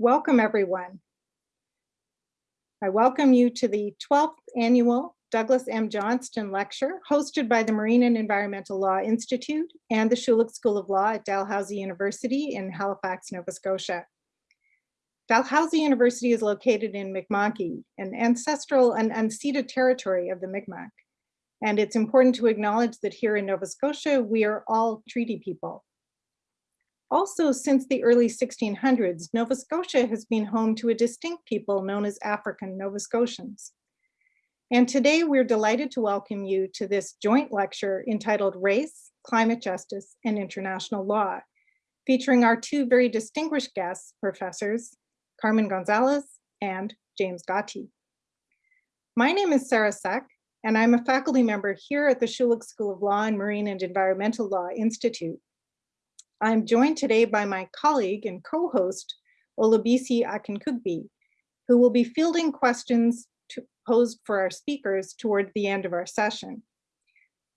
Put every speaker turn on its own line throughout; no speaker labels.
Welcome, everyone. I welcome you to the 12th annual Douglas M. Johnston Lecture hosted by the Marine and Environmental Law Institute and the Schulich School of Law at Dalhousie University in Halifax, Nova Scotia. Dalhousie University is located in Mi'kma'ki, an ancestral and unceded territory of the Mi'kmaq. And it's important to acknowledge that here in Nova Scotia, we are all treaty people. Also, since the early 1600s, Nova Scotia has been home to a distinct people known as African Nova Scotians. And today we're delighted to welcome you to this joint lecture entitled Race, Climate Justice, and International Law, featuring our two very distinguished guests, professors, Carmen Gonzalez and James Gathii. My name is Sara Seck, and I'm a faculty member here at the Schulich School of Law and Marine and Environmental Law Institute. I'm joined today by my colleague and co-host, Olabisi Akinkugbe, who will be fielding questions posed for our speakers toward the end of our session.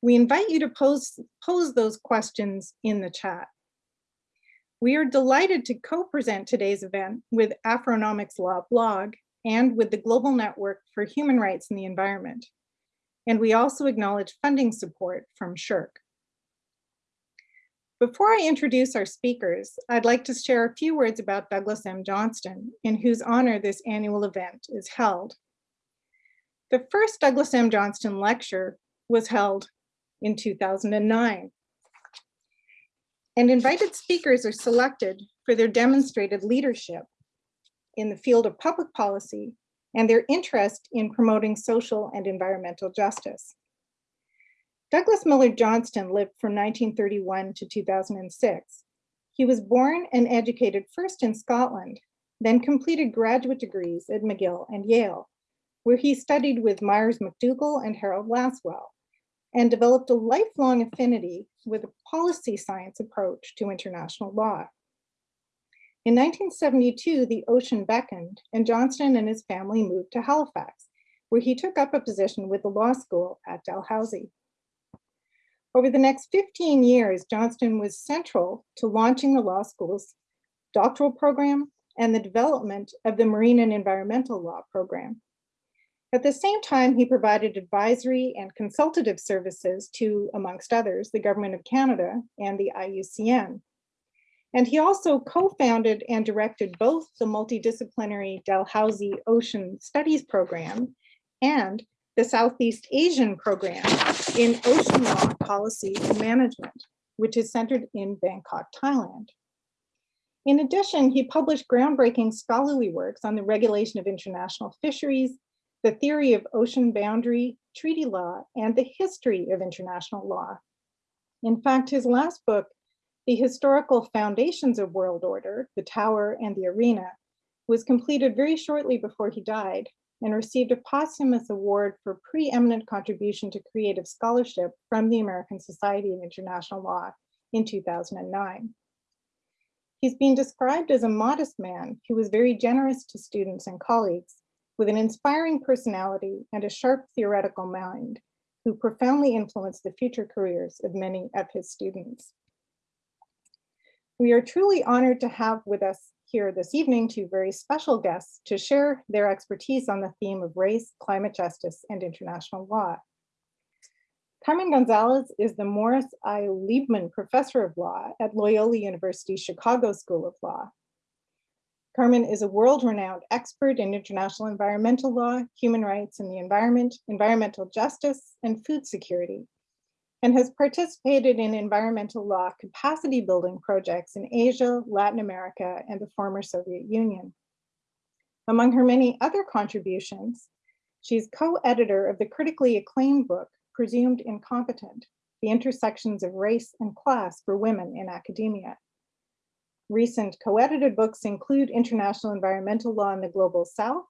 We invite you to pose, pose those questions in the chat. We are delighted to co-present today's event with Afronomics Law blog and with the Global Network for Human Rights in the Environment. And we also acknowledge funding support from SSHRC. Before I introduce our speakers, I'd like to share a few words about Douglas M. Johnston, in whose honor this annual event is held. The first Douglas M. Johnston lecture was held in 2009. And invited speakers are selected for their demonstrated leadership in the field of public policy and their interest in promoting social and environmental justice. Douglas Miller Johnston lived from 1931 to 2006. He was born and educated first in Scotland, then completed graduate degrees at McGill and Yale, where he studied with Myers McDougal and Harold Lasswell, and developed a lifelong affinity with a policy science approach to international law. In 1972, the ocean beckoned and Johnston and his family moved to Halifax, where he took up a position with the law school at Dalhousie. Over the next 15 years, Johnston was central to launching the law school's doctoral program and the development of the marine and environmental law program. At the same time, he provided advisory and consultative services to, amongst others, the Government of Canada and the IUCN. And he also co-founded and directed both the multidisciplinary Dalhousie Ocean Studies Program and the Southeast Asian Program in Ocean Law Policy and Management, which is centered in Bangkok, Thailand. In addition, he published groundbreaking scholarly works on the regulation of international fisheries, the theory of ocean boundary, treaty law, and the history of international law. In fact, his last book, The Historical Foundations of World Order, The Tower and the Arena, was completed very shortly before he died and received a posthumous award for preeminent contribution to creative scholarship from the American Society of International Law in 2009. He's been described as a modest man who was very generous to students and colleagues with an inspiring personality and a sharp theoretical mind who profoundly influenced the future careers of many of his students. We are truly honored to have with us here this evening two very special guests to share their expertise on the theme of race, climate justice, and international law. Carmen Gonzalez is the Morris I. Liebman Professor of Law at Loyola University Chicago School of Law. Carmen is a world-renowned expert in international environmental law, human rights and the environment, environmental justice, and food security, and has participated in environmental law capacity building projects in Asia, Latin America, and the former Soviet Union. Among her many other contributions, she's co-editor of the critically acclaimed book, Presumed Incompetent, The Intersections of Race and Class for Women in Academia. Recent co-edited books include International Environmental Law in the Global South,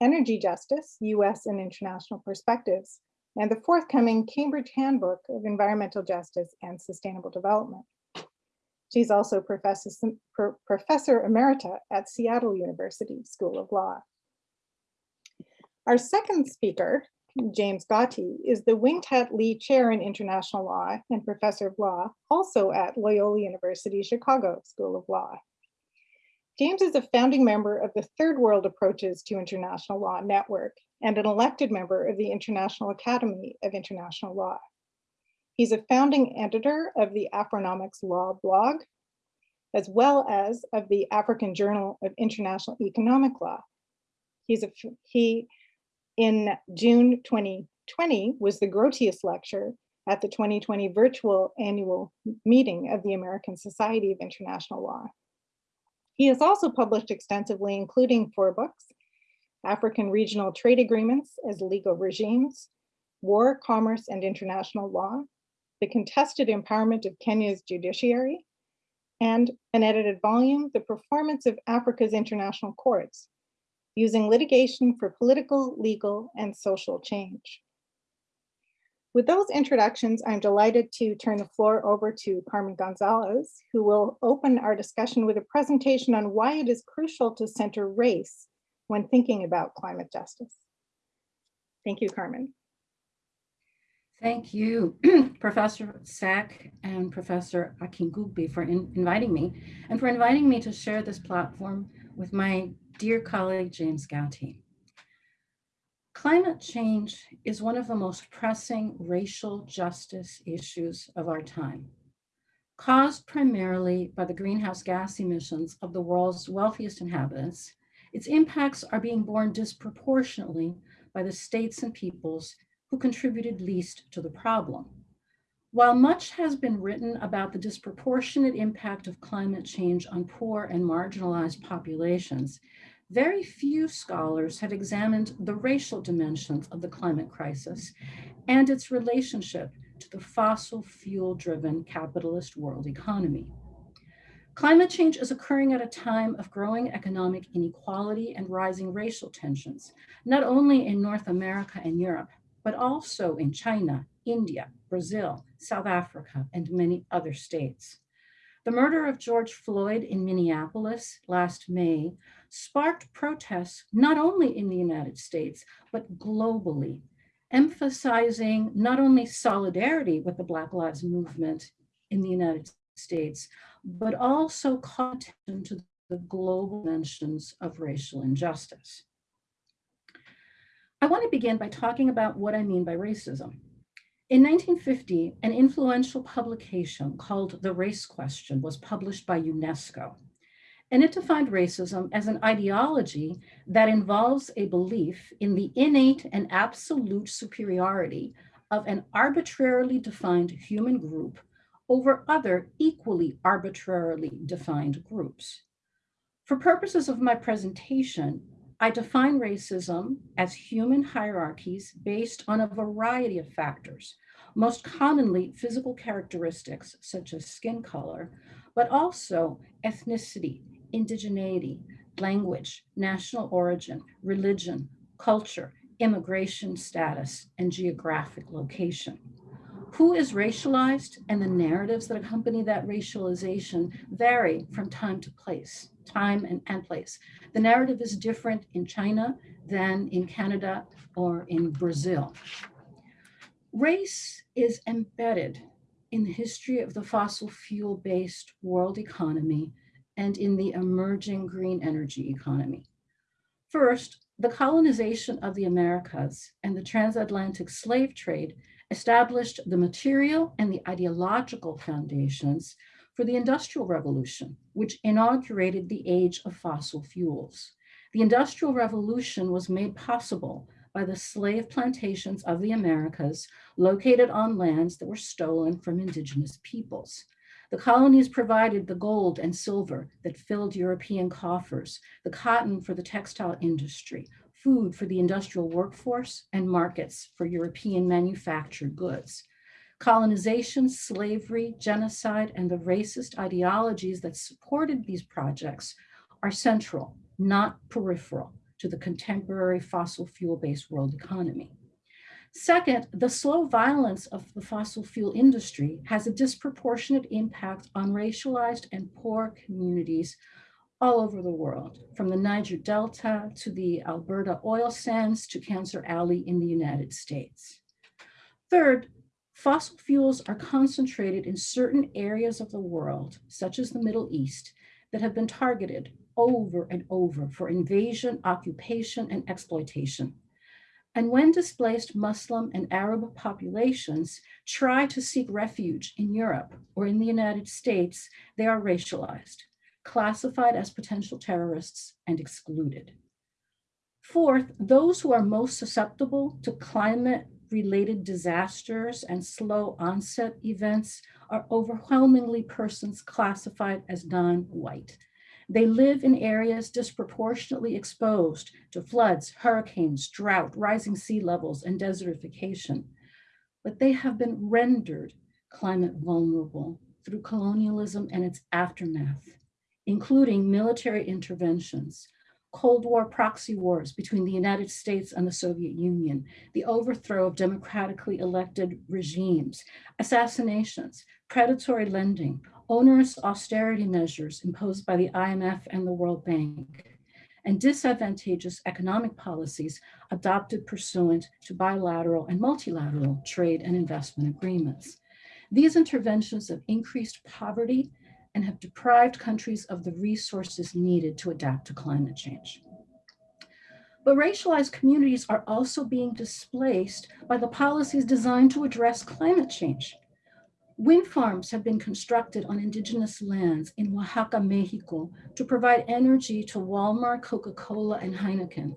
Energy Justice, US and International Perspectives, and the forthcoming Cambridge Handbook of Environmental Justice and Sustainable Development. She's also professor, professor emerita at Seattle University School of Law. Our second speaker, James Gathii, is the Wing-Tat Lee Chair in International Law and Professor of Law, also at Loyola University Chicago School of Law. James is a founding member of the Third World Approaches to International Law Network and an elected member of the International Academy of International Law. He's a founding editor of the Afronomics Law blog, as well as of the African Journal of International Economic Law. He's a, he, in June 2020, was the Grotius Lecture at the 2020 virtual annual meeting of the American Society of International Law. He has also published extensively, including four books, African Regional Trade Agreements as Legal Regimes, War, Commerce, and International Law, The Contested Empowerment of Kenya's Judiciary, and an edited volume, The Performance of Africa's International Courts, using litigation for political, legal, and social change. With those introductions, I'm delighted to turn the floor over to Carmen Gonzalez, who will open our discussion with a presentation on why it is crucial to center race when thinking about climate justice. Thank you, Carmen.
Thank you, Professor Seck and Professor Akinkugbe for in inviting me and for inviting me to share this platform with my dear colleague, James Gathii. Climate change is one of the most pressing racial justice issues of our time. Caused primarily by the greenhouse gas emissions of the world's wealthiest inhabitants, its impacts are being borne disproportionately by the states and peoples who contributed least to the problem. While much has been written about the disproportionate impact of climate change on poor and marginalized populations, very few scholars have examined the racial dimensions of the climate crisis and its relationship to the fossil fuel driven capitalist world economy. Climate change is occurring at a time of growing economic inequality and rising racial tensions, not only in North America and Europe, but also in China, India, Brazil, South Africa, and many other states. The murder of George Floyd in Minneapolis last May sparked protests not only in the United States, but globally, emphasizing not only solidarity with the Black Lives Movement in the United States, but also attention to the global dimensions of racial injustice. I want to begin by talking about what I mean by racism. In 1950, an influential publication called The Race Question was published by UNESCO, and it defined racism as an ideology that involves a belief in the innate and absolute superiority of an arbitrarily defined human group over other equally arbitrarily defined groups. For purposes of my presentation, I define racism as human hierarchies based on a variety of factors, most commonly physical characteristics such as skin color, but also ethnicity, indigeneity, language, national origin, religion, culture, immigration status, and geographic location. Who is racialized and the narratives that accompany that racialization vary from time to place, time and, and place. The narrative is different in China than in Canada or in Brazil. Race is embedded in the history of the fossil fuel-based world economy and in the emerging green energy economy. First, the colonization of the Americas and the transatlantic slave trade established the material and the ideological foundations for the Industrial Revolution, which inaugurated the age of fossil fuels. The Industrial Revolution was made possible by the slave plantations of the Americas located on lands that were stolen from indigenous peoples. The colonies provided the gold and silver that filled European coffers, the cotton for the textile industry, food for the industrial workforce, and markets for European manufactured goods. Colonization, slavery, genocide, and the racist ideologies that supported these projects are central, not peripheral, to the contemporary fossil fuel-based world economy. Second, the slow violence of the fossil fuel industry has a disproportionate impact on racialized and poor communities all over the world, from the Niger Delta to the Alberta oil sands to Cancer Alley in the United States. Third, fossil fuels are concentrated in certain areas of the world, such as the Middle East, that have been targeted over and over for invasion, occupation, and exploitation. And when displaced Muslim and Arab populations try to seek refuge in Europe or in the United States, they are racialized, classified as potential terrorists, and excluded. Fourth, those who are most susceptible to climate related disasters and slow onset events are overwhelmingly persons classified as non-white. They live in areas disproportionately exposed to floods, hurricanes, drought, rising sea levels, and desertification. But they have been rendered climate vulnerable through colonialism and its aftermath, including military interventions, Cold War proxy wars between the United States and the Soviet Union, the overthrow of democratically elected regimes, assassinations, predatory lending, onerous austerity measures imposed by the IMF and the World Bank, and disadvantageous economic policies adopted pursuant to bilateral and multilateral trade and investment agreements. These interventions have increased poverty and have deprived countries of the resources needed to adapt to climate change. But racialized communities are also being displaced by the policies designed to address climate change. Wind farms have been constructed on indigenous lands in Oaxaca, Mexico to provide energy to Walmart, Coca-Cola, and Heineken.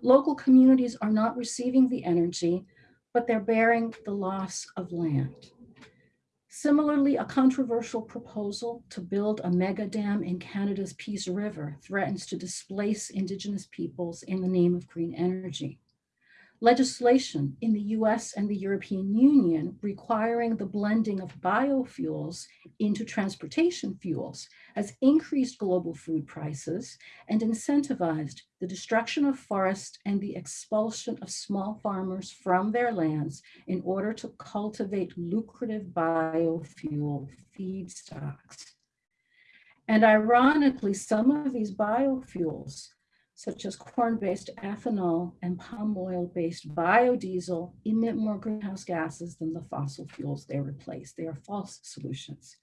Local communities are not receiving the energy, but they're bearing the loss of land. Similarly, a controversial proposal to build a mega dam in Canada's Peace River threatens to displace Indigenous peoples in the name of green energy legislation in the US and the European Union requiring the blending of biofuels into transportation fuels has increased global food prices and incentivized the destruction of forests and the expulsion of small farmers from their lands in order to cultivate lucrative biofuel feedstocks. And ironically, some of these biofuels such as corn-based ethanol and palm oil-based biodiesel emit more greenhouse gases than the fossil fuels they replace. They are false solutions.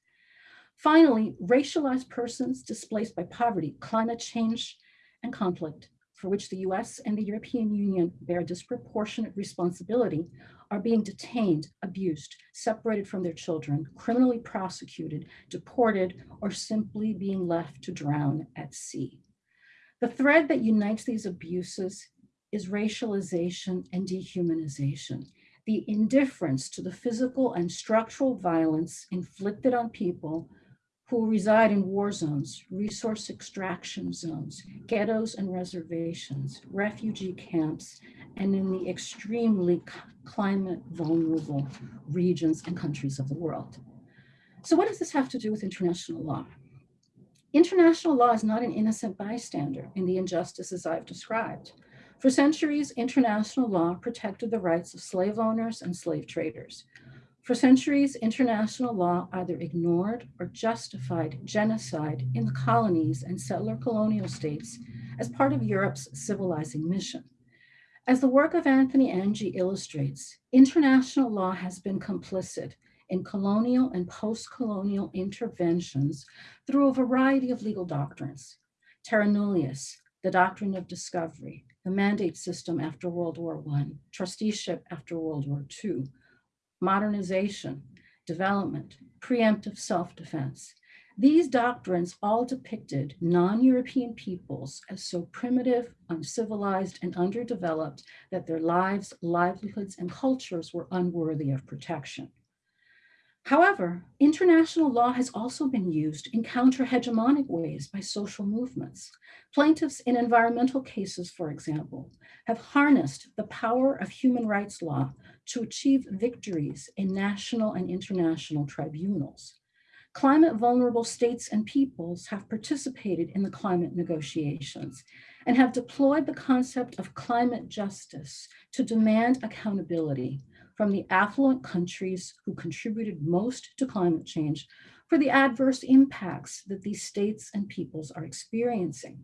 Finally, racialized persons displaced by poverty, climate change, and conflict, for which the US and the European Union bear disproportionate responsibility, are being detained, abused, separated from their children, criminally prosecuted, deported, or simply being left to drown at sea. The thread that unites these abuses is racialization and dehumanization, the indifference to the physical and structural violence inflicted on people who reside in war zones, resource extraction zones, ghettos and reservations, refugee camps, and in the extremely climate vulnerable regions and countries of the world. So what does this have to do with international law? International law is not an innocent bystander in the injustices I've described. For centuries, international law protected the rights of slave owners and slave traders. For centuries, international law either ignored or justified genocide in the colonies and settler colonial states as part of Europe's civilizing mission. As the work of Anthony Anghie illustrates, international law has been complicit in colonial and post-colonial interventions through a variety of legal doctrines. Terra nullius, the doctrine of discovery, the mandate system after World War I, trusteeship after World War II, modernization, development, preemptive self-defense. These doctrines all depicted non-European peoples as so primitive, uncivilized, and underdeveloped that their lives, livelihoods, and cultures were unworthy of protection. However, international law has also been used in counter-hegemonic ways by social movements. Plaintiffs in environmental cases, for example, have harnessed the power of human rights law to achieve victories in national and international tribunals. Climate vulnerable states and peoples have participated in the climate negotiations and have deployed the concept of climate justice to demand accountability from the affluent countries who contributed most to climate change for the adverse impacts that these states and peoples are experiencing.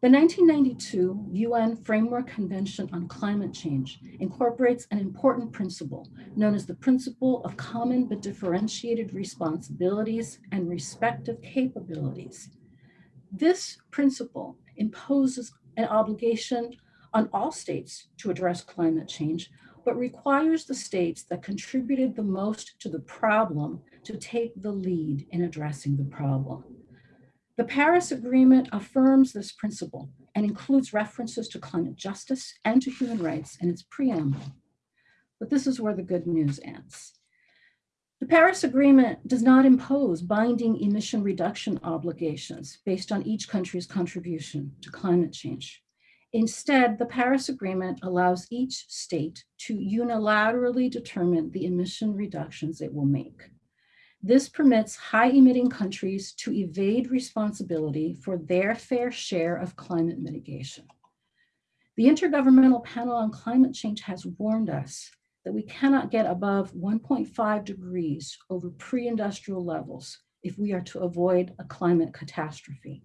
The 1992 UN Framework Convention on Climate Change incorporates an important principle known as the principle of common but differentiated responsibilities and respective capabilities. This principle imposes an obligation on all states to address climate change, but requires the states that contributed the most to the problem to take the lead in addressing the problem. The Paris Agreement affirms this principle and includes references to climate justice and to human rights in its preamble. But this is where the good news ends. The Paris Agreement does not impose binding emission reduction obligations based on each country's contribution to climate change. Instead, the Paris Agreement allows each state to unilaterally determine the emission reductions it will make. This permits high emitting countries to evade responsibility for their fair share of climate mitigation. The Intergovernmental Panel on Climate Change has warned us that we cannot get above 1.5 degrees over pre-industrial levels if we are to avoid a climate catastrophe.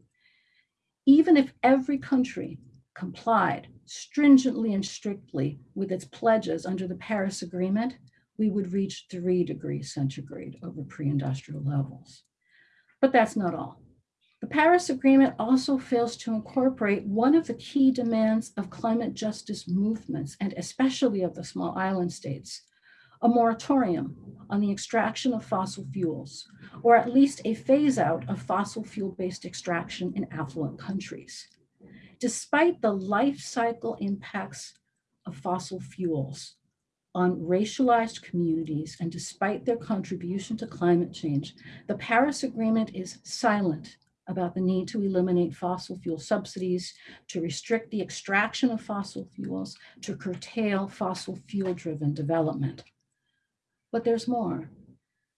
Even if every country complied stringently and strictly with its pledges under the Paris Agreement, we would reach three degrees centigrade over pre-industrial levels. But that's not all. The Paris Agreement also fails to incorporate one of the key demands of climate justice movements, and especially of the small island states, a moratorium on the extraction of fossil fuels, or at least a phase out of fossil fuel-based extraction in affluent countries. Despite the life cycle impacts of fossil fuels, on racialized communities and despite their contribution to climate change, the Paris Agreement is silent about the need to eliminate fossil fuel subsidies, to restrict the extraction of fossil fuels, to curtail fossil fuel driven development. But there's more.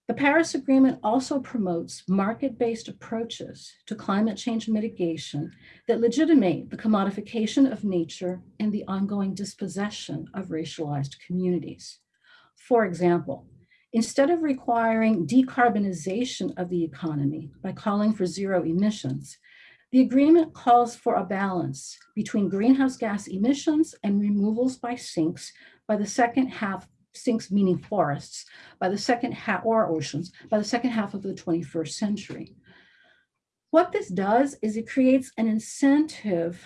The Paris Agreement also promotes market-based approaches to climate change mitigation that legitimate the commodification of nature and the ongoing dispossession of racialized communities. For example, instead of requiring decarbonization of the economy by calling for zero emissions, the agreement calls for a balance between greenhouse gas emissions and removals by sinks by the second half sinks meaning forests by the second half or oceans by the second half of the 21st century. What this does is it creates an incentive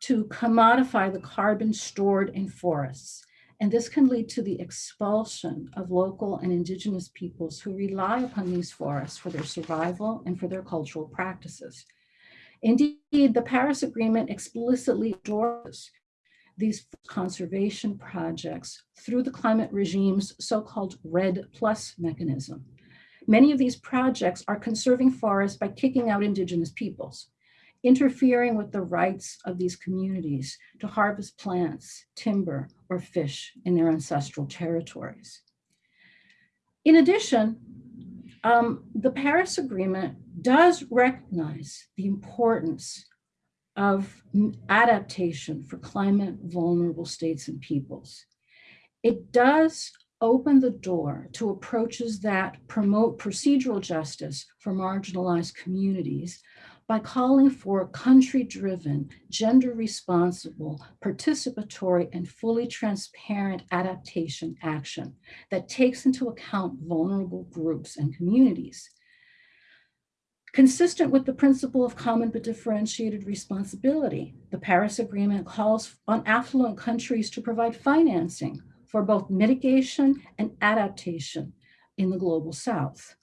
to commodify the carbon stored in forests. And this can lead to the expulsion of local and indigenous peoples who rely upon these forests for their survival and for their cultural practices. Indeed, the Paris Agreement explicitly endorses these conservation projects through the climate regime's so-called REDD plus mechanism. Many of these projects are conserving forests by kicking out indigenous peoples, interfering with the rights of these communities to harvest plants, timber, or fish in their ancestral territories. In addition, um, the Paris Agreement does recognize the importance of adaptation for climate vulnerable states and peoples. It does open the door to approaches that promote procedural justice for marginalized communities by calling for country-driven, gender-responsible, participatory, and fully transparent adaptation action that takes into account vulnerable groups and communities. Consistent with the principle of common but differentiated responsibility, the Paris Agreement calls on affluent countries to provide financing for both mitigation and adaptation in the global south.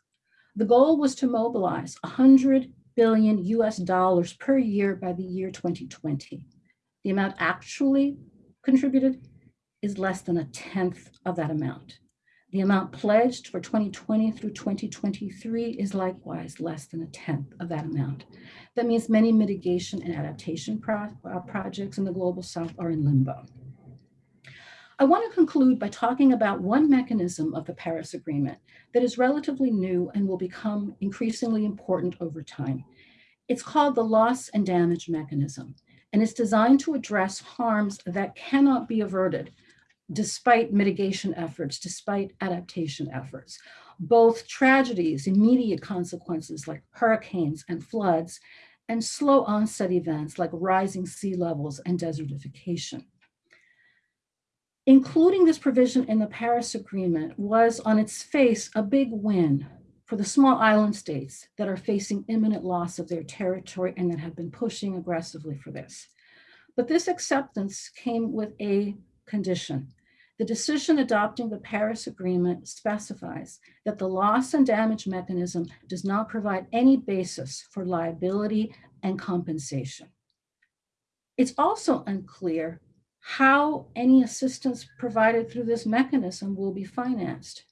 The goal was to mobilize 100 billion US dollars per year by the year 2020. The amount actually contributed is less than a tenth of that amount. The amount pledged for 2020 through 2023 is likewise less than a tenth of that amount. That means many mitigation and adaptation pro uh, projects in the Global South are in limbo. I want to conclude by talking about one mechanism of the Paris Agreement that is relatively new and will become increasingly important over time. It's called the loss and damage mechanism, and it's designed to address harms that cannot be averted despite mitigation efforts, despite adaptation efforts. Both tragedies, immediate consequences like hurricanes and floods, and slow onset events like rising sea levels and desertification. Including this provision in the Paris Agreement was on its face a big win for the small island states that are facing imminent loss of their territory and that have been pushing aggressively for this. But this acceptance came with a condition. The decision adopting the Paris Agreement specifies that the loss and damage mechanism does not provide any basis for liability and compensation. It's also unclear how any assistance provided through this mechanism will be financed.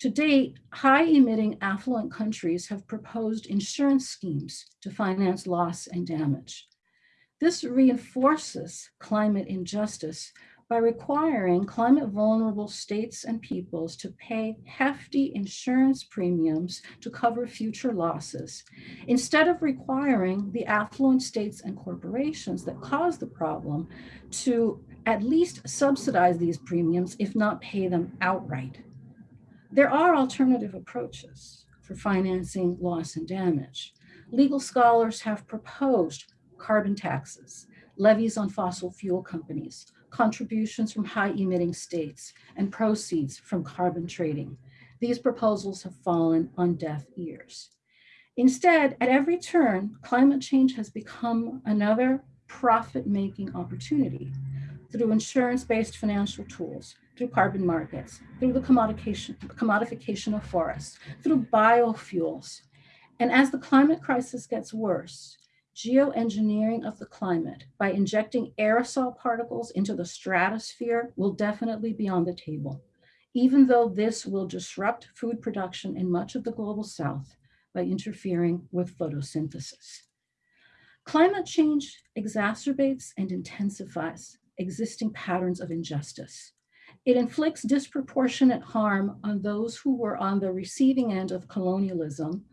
To date, high emitting affluent countries have proposed insurance schemes to finance loss and damage. This reinforces climate injustice by requiring climate vulnerable states and peoples to pay hefty insurance premiums to cover future losses, instead of requiring the affluent states and corporations that cause the problem to at least subsidize these premiums, if not pay them outright. There are alternative approaches for financing loss and damage. Legal scholars have proposed carbon taxes, levies on fossil fuel companies, contributions from high emitting states, and proceeds from carbon trading. These proposals have fallen on deaf ears. Instead, at every turn, climate change has become another profit-making opportunity through insurance-based financial tools, through carbon markets, through the commodification, commodification of forests, through biofuels. And as the climate crisis gets worse, geoengineering of the climate by injecting aerosol particles into the stratosphere will definitely be on the table, even though this will disrupt food production in much of the global south by interfering with photosynthesis. Climate change exacerbates and intensifies existing patterns of injustice. It inflicts disproportionate harm on those who were on the receiving end of colonialism,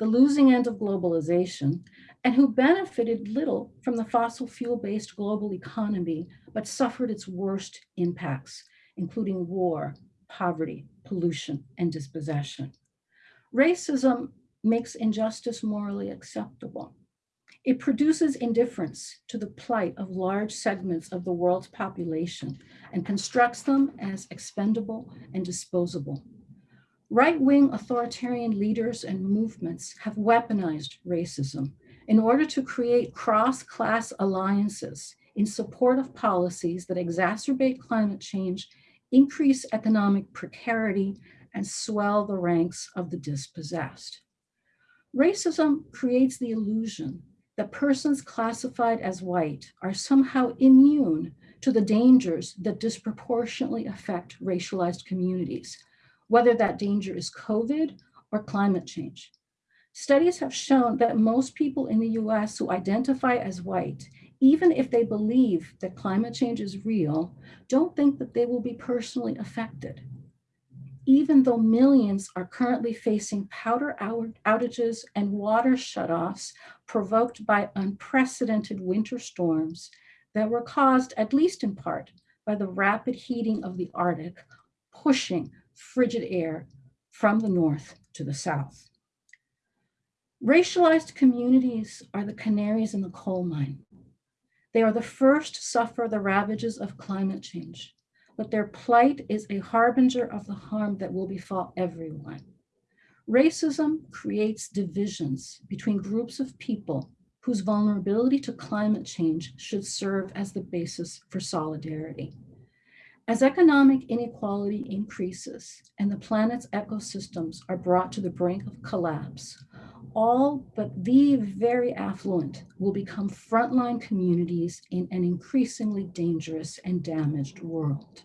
the losing end of globalization, and who benefited little from the fossil fuel-based global economy, but suffered its worst impacts, including war, poverty, pollution, and dispossession. Racism makes injustice morally acceptable. It produces indifference to the plight of large segments of the world's population and constructs them as expendable and disposable. Right-wing authoritarian leaders and movements have weaponized racism in order to create cross-class alliances in support of policies that exacerbate climate change, increase economic precarity, and swell the ranks of the dispossessed. Racism creates the illusion that persons classified as white are somehow immune to the dangers that disproportionately affect racialized communities, whether that danger is COVID or climate change. Studies have shown that most people in the US who identify as white, even if they believe that climate change is real, don't think that they will be personally affected. Even though millions are currently facing power outages and water shutoffs provoked by unprecedented winter storms that were caused, at least in part, by the rapid heating of the Arctic, pushing frigid air from the north to the south. Racialized communities are the canaries in the coal mine. They are the first to suffer the ravages of climate change, but their plight is a harbinger of the harm that will befall everyone. Racism creates divisions between groups of people whose vulnerability to climate change should serve as the basis for solidarity. As economic inequality increases and the planet's ecosystems are brought to the brink of collapse, all but the very affluent will become frontline communities in an increasingly dangerous and damaged world.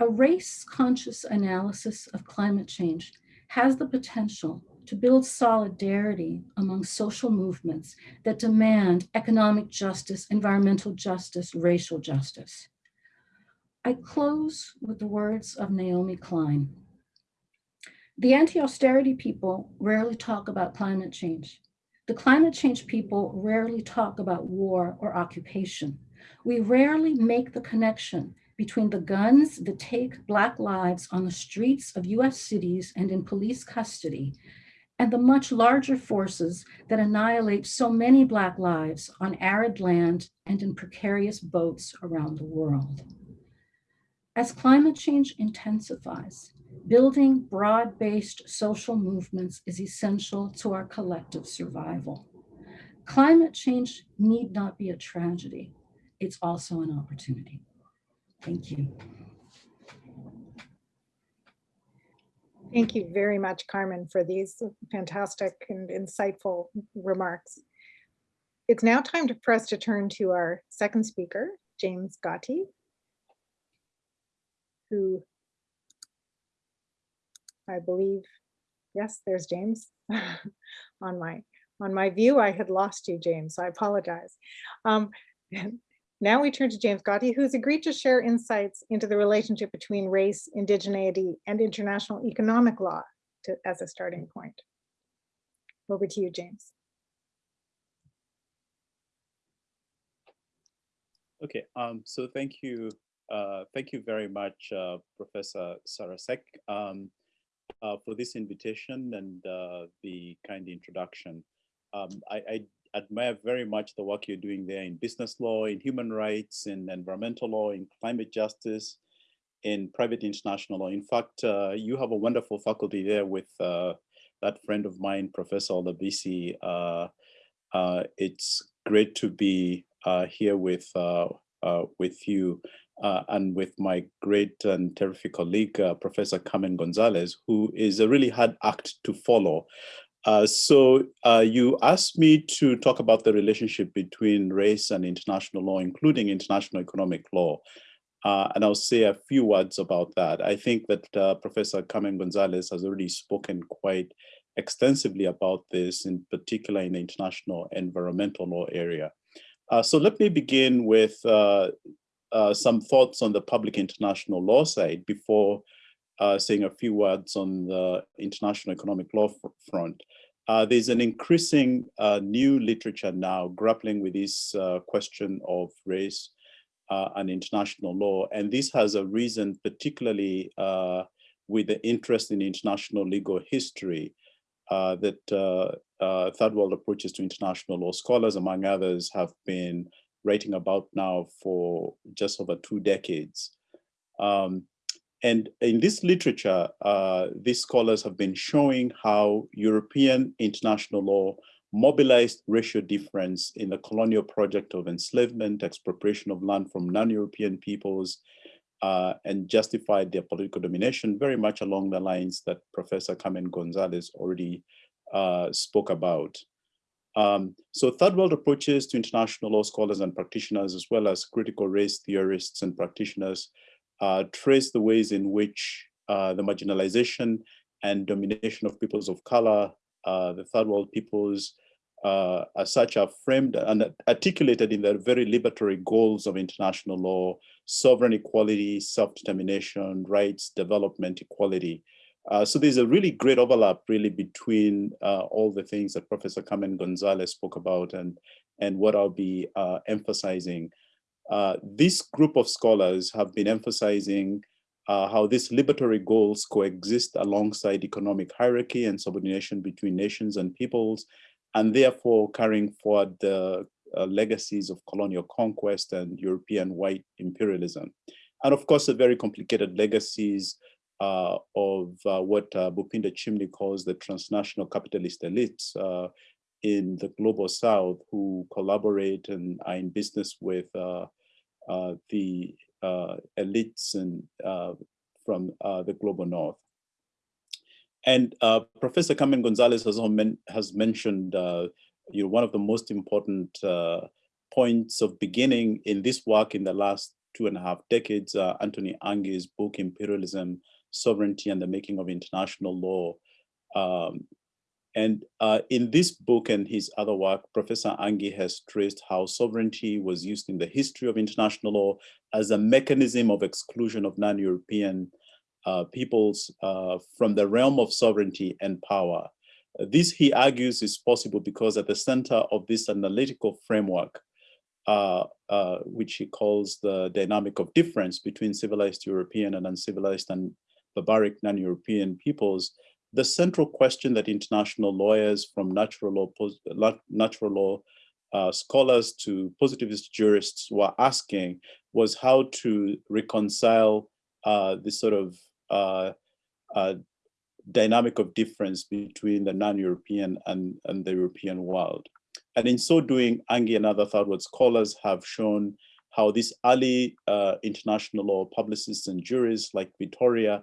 A race-conscious analysis of climate change has the potential to build solidarity among social movements that demand economic justice, environmental justice, racial justice. I close with the words of Naomi Klein, the anti-austerity people rarely talk about climate change. The climate change people rarely talk about war or occupation. We rarely make the connection between the guns that take Black lives on the streets of US cities and in police custody and the much larger forces that annihilate so many Black lives on arid land and in precarious boats around the world. As climate change intensifies, Building broad-based social movements is essential to our collective survival. Climate change need not be a tragedy. It's also an opportunity. Thank you.
Thank you very much, Carmen, for these fantastic and insightful remarks. It's now time for us to turn to our second speaker, James Gathii, who I believe, yes, there's James on my on my view. I had lost you, James, so I apologize. Um, now we turn to James Gathii, who's agreed to share insights into the relationship between race, indigeneity, and international economic law to, as a starting point. Over to you, James.
Okay, um, so thank you. Uh, thank you very much, uh, Professor Sara Seck, um, uh, for this invitation and uh, the kind introduction. Um, I, I, admire very much the work you're doing there in business law, in human rights, in environmental law, in climate justice, in private international law. In fact, uh, you have a wonderful faculty there with that friend of mine, Professor Olabisi. it's great to be here with with you and with my great and terrific colleague, Professor Carmen Gonzalez, who is a really hard act to follow. Uh, so uh, you asked me to talk about the relationship between race and international law, including international economic law. Uh, and I'll say a few words about that. I think that Professor Carmen Gonzalez has already spoken quite extensively about this, in particular in the international environmental law area. Uh, so let me begin with uh, uh, some thoughts on the public international law side before uh, saying a few words on the international economic law front. Uh, there's an increasing uh, new literature now grappling with this question of race and international law. And this has a reason particularly with the interest in international legal history uh, that uh, uh, third world approaches to international law scholars, among others, have been writing about now for just over two decades. Um, and in this literature, uh, these scholars have been showing how European international law mobilized racial difference in the colonial project of enslavement, expropriation of land from non-European peoples, uh, and justified their political domination very much along the lines that Professor Carmen Gonzalez already uh, spoke about. Um, so third world approaches to international law scholars and practitioners, as well as critical race theorists and practitioners, uh, trace the ways in which uh, the marginalization and domination of peoples of color, uh, the third world peoples, uh, as such are framed and articulated in the very liberatory goals of international law, sovereign equality, self-determination, rights, development, equality. Uh, so there's a really great overlap really between uh, all the things that Professor Carmen Gonzalez spoke about and, and what I'll be uh, emphasizing. Uh, this group of scholars have been emphasizing uh, how these liberatory goals coexist alongside economic hierarchy and subordination between nations and peoples, and therefore carrying forward the legacies of colonial conquest and European white imperialism. And of course, the very complicated legacies uh, of uh, what uh, Bhupinder Chimni calls the transnational capitalist elites uh, in the global south who collaborate and are in business with uh, uh, the elites and from the global north. And Professor Carmen Gonzalez has, men has mentioned you know, one of the most important points of beginning in this work in the last two and a half decades, Anthony Anghie's book, Imperialism, Sovereignty and the Making of International Law. Um, and uh, in this book and his other work, Professor Anghie has traced how sovereignty was used in the history of international law as a mechanism of exclusion of non-European uh, peoples uh, from the realm of sovereignty and power. This, he argues, is possible because at the center of this analytical framework, uh, uh, which he calls the dynamic of difference between civilized European and uncivilized and barbaric non-European peoples, the central question that international lawyers from natural law, natural law uh, scholars to positivist jurists were asking was how to reconcile uh, this sort of uh, uh, dynamic of difference between the non-European and, and the European world. And in so doing, Anghie and other third world scholars have shown how these early uh, international law publicists and juries like Vitoria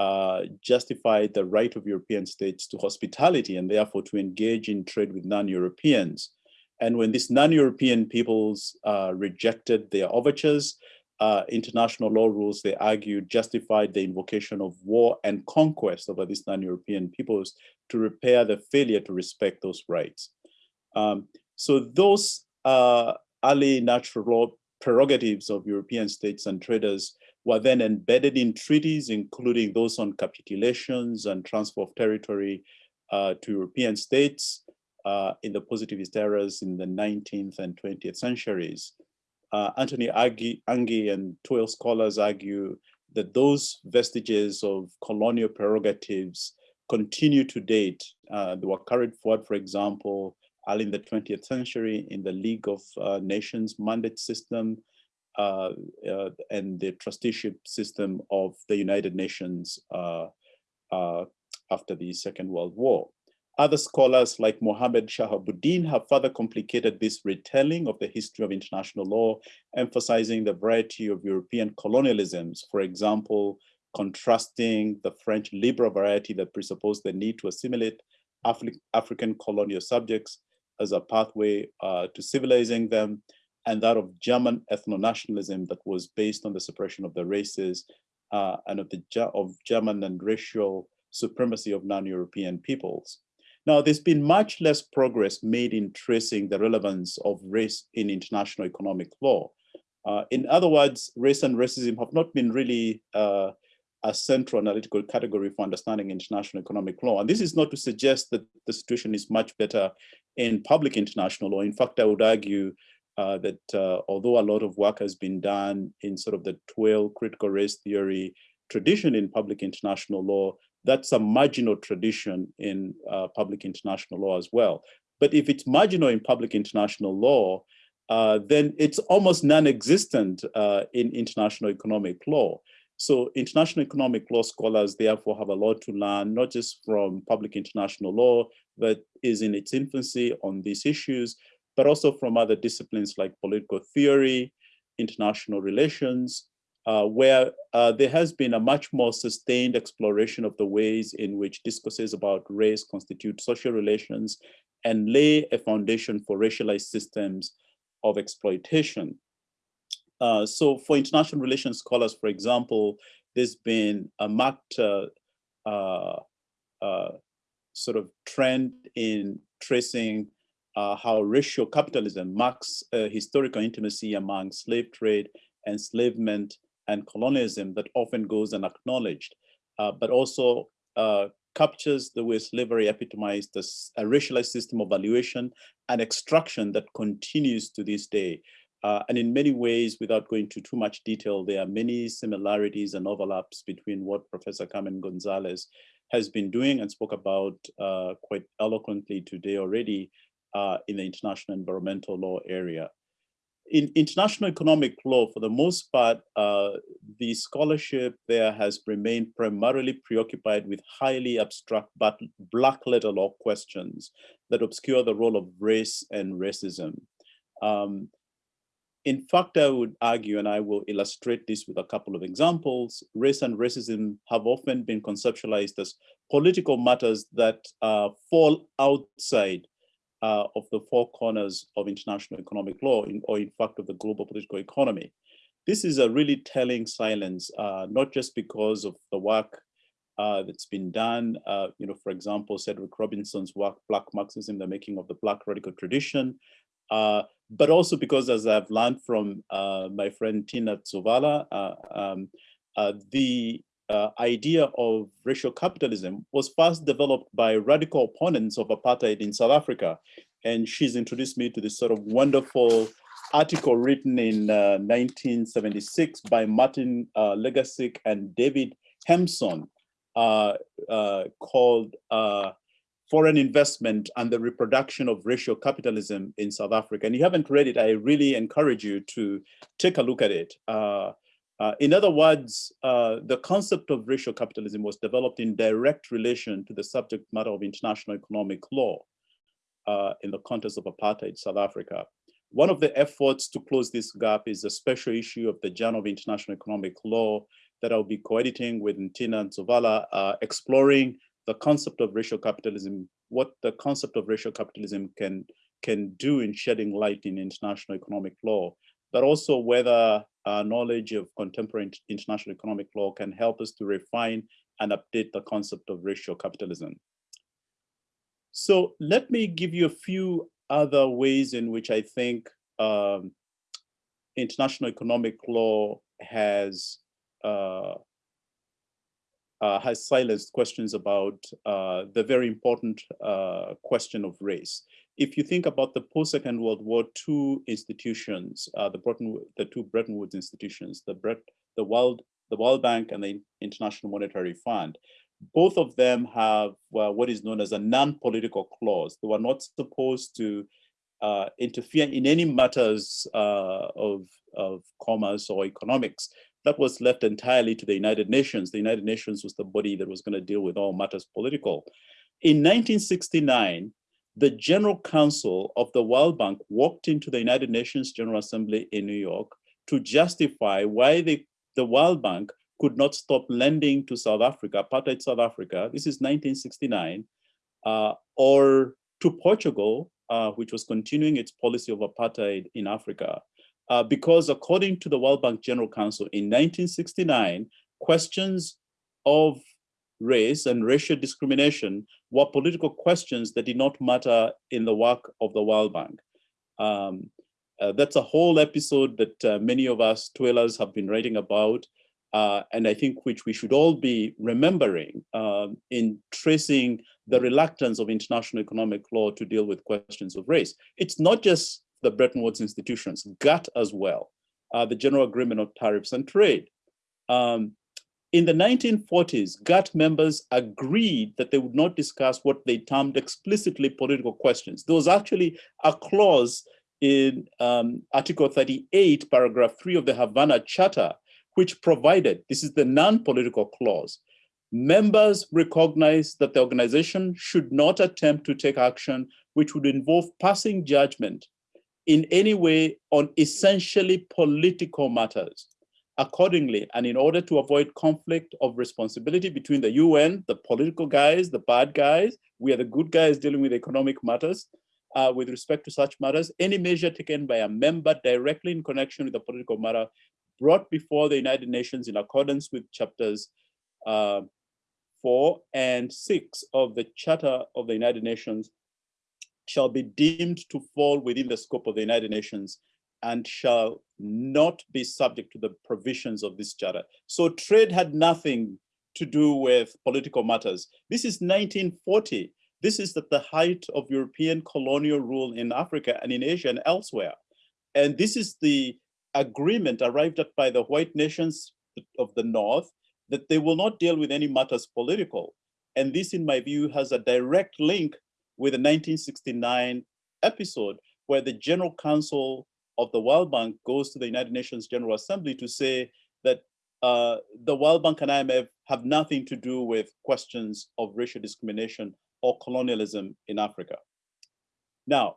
uh, justified the right of European states to hospitality and therefore to engage in trade with non-Europeans. And when these non-European peoples uh, rejected their overtures, uh, international law rules, they argued, justified the invocation of war and conquest over these non-European peoples to repair the failure to respect those rights. Um, so those uh, early natural law prerogatives of European states and traders were then embedded in treaties, including those on capitulations and transfer of territory uh, to European states uh, in the positivist eras in the 19th and 20th centuries. Uh, Antony Anghie, and TWAIL scholars argue that those vestiges of colonial prerogatives continue to date. Uh, they were carried forward, for example, early in the 20th century in the League of uh, Nations mandate system uh, uh, and the trusteeship system of the United Nations uh, uh, after the Second World War. Other scholars like Mohammed Shahabuddin have further complicated this retelling of the history of international law, emphasizing the variety of European colonialisms, for example, contrasting the French liberal variety that presupposed the need to assimilate Afri African colonial subjects as a pathway uh, to civilizing them, and that of German ethno-nationalism that was based on the suppression of the races uh, and of the of German and racial supremacy of non-European peoples. Now, there's been much less progress made in tracing the relevance of race in international economic law. Uh, in other words, race and racism have not been really uh, a central analytical category for understanding international economic law. And this is not to suggest that the situation is much better in public international law. In fact, I would argue uh, that uh, although a lot of work has been done in sort of the TWAIL critical race theory tradition in public international law, that's a marginal tradition in uh, public international law as well. But if it's marginal in public international law, uh, then it's almost non-existent uh, in international economic law. So international economic law scholars therefore have a lot to learn, not just from public international law that is in its infancy on these issues, but also from other disciplines like political theory, international relations, uh, where uh, there has been a much more sustained exploration of the ways in which discourses about race constitute social relations and lay a foundation for racialized systems of exploitation. Uh, so for international relations scholars, for example, there's been a marked uh, uh, uh, sort of trend in tracing how racial capitalism marks historical intimacy among slave trade, enslavement, and colonialism that often goes unacknowledged, uh, but also uh, captures the way slavery epitomized as a racialized system of valuation and extraction that continues to this day. Uh, and in many ways, without going into too much detail, there are many similarities and overlaps between what Professor Carmen Gonzalez has been doing and spoke about uh, quite eloquently today already uh, in the international environmental law area in international economic law, for the most part, uh, the scholarship there has remained primarily preoccupied with highly abstract but black letter law questions that obscure the role of race and racism. Um, in fact, I would argue, and I will illustrate this with a couple of examples, race and racism have often been conceptualized as political matters that uh, fall outside uh, of the four corners of international economic law, in, or in fact of the global political economy. This is a really telling silence, uh, not just because of the work uh, that's been done, uh, you know, for example, Cedric Robinson's work, Black Marxism, the making of the Black radical tradition, uh, but also because as I've learned from uh, my friend Tina Tzouvala, um, the uh, idea of racial capitalism was first developed by radical opponents of apartheid in South Africa. And she's introduced me to this sort of wonderful article written in uh, 1976 by Martin uh, Legassick and David Hemson uh, uh, called uh, Foreign Investment and the Reproduction of Racial Capitalism in South Africa. And if you haven't read it, I really encourage you to take a look at it. Uh, in other words, uh, the concept of racial capitalism was developed in direct relation to the subject matter of international economic law uh, in the context of apartheid South Africa. One of the efforts to close this gap is a special issue of the Journal of International Economic Law that I'll be co-editing with Ntina Tzouvala, uh, exploring the concept of racial capitalism, what the concept of racial capitalism can, can do in shedding light in international economic law, but also whether our knowledge of contemporary international economic law can help us to refine and update the concept of racial capitalism. So let me give you a few other ways in which I think um, international economic law has uh, uh, has silenced questions about uh, the very important uh, question of race. If you think about the post-Second World War II institutions, uh, the, Bretton, the two Bretton Woods institutions, the, Bret, the, World, the World Bank and the International Monetary Fund, both of them have what is known as a non-political clause. They were not supposed to uh, interfere in any matters uh, of, of commerce or economics that was left entirely to the United Nations. The United Nations was the body that was going to deal with all matters political. In 1969, the General Counsel of the World Bank walked into the United Nations General Assembly in New York to justify why the, the World Bank could not stop lending to South Africa, apartheid South Africa, this is 1969, uh, or to Portugal, uh, which was continuing its policy of apartheid in Africa. Uh, because according to the World Bank General Council in 1969, questions of race and racial discrimination were political questions that did not matter in the work of the World Bank. Um, uh, that's a whole episode that uh, many of us TWAILers have been writing about, uh, and I think which we should all be remembering um, in tracing the reluctance of international economic law to deal with questions of race. It's not just the Bretton Woods institutions, GATT as well, uh, the General Agreement of Tariffs and Trade. Um, in the 1940s, GATT members agreed that they would not discuss what they termed explicitly political questions. There was actually a clause in um, Article 38, paragraph 3 of the Havana Charter, which provided, this is the non-political clause, members recognize that the organization should not attempt to take action which would involve passing judgment in any way on essentially political matters. Accordingly, and in order to avoid conflict of responsibility between the UN, the political guys, the bad guys, we are the good guys dealing with economic matters, uh, with respect to such matters, any measure taken by a member directly in connection with the political matter brought before the United Nations in accordance with chapters uh, four and six of the Charter of the United Nations shall be deemed to fall within the scope of the United Nations and shall not be subject to the provisions of this charter. So trade had nothing to do with political matters. This is 1940. This is at the height of European colonial rule in Africa and in Asia and elsewhere. And this is the agreement arrived at by the white nations of the North that they will not deal with any matters political. And this, in my view, has a direct link with the 1969 episode where the General Counsel of the World Bank goes to the United Nations General Assembly to say that uh, the World Bank and IMF have nothing to do with questions of racial discrimination or colonialism in Africa. Now,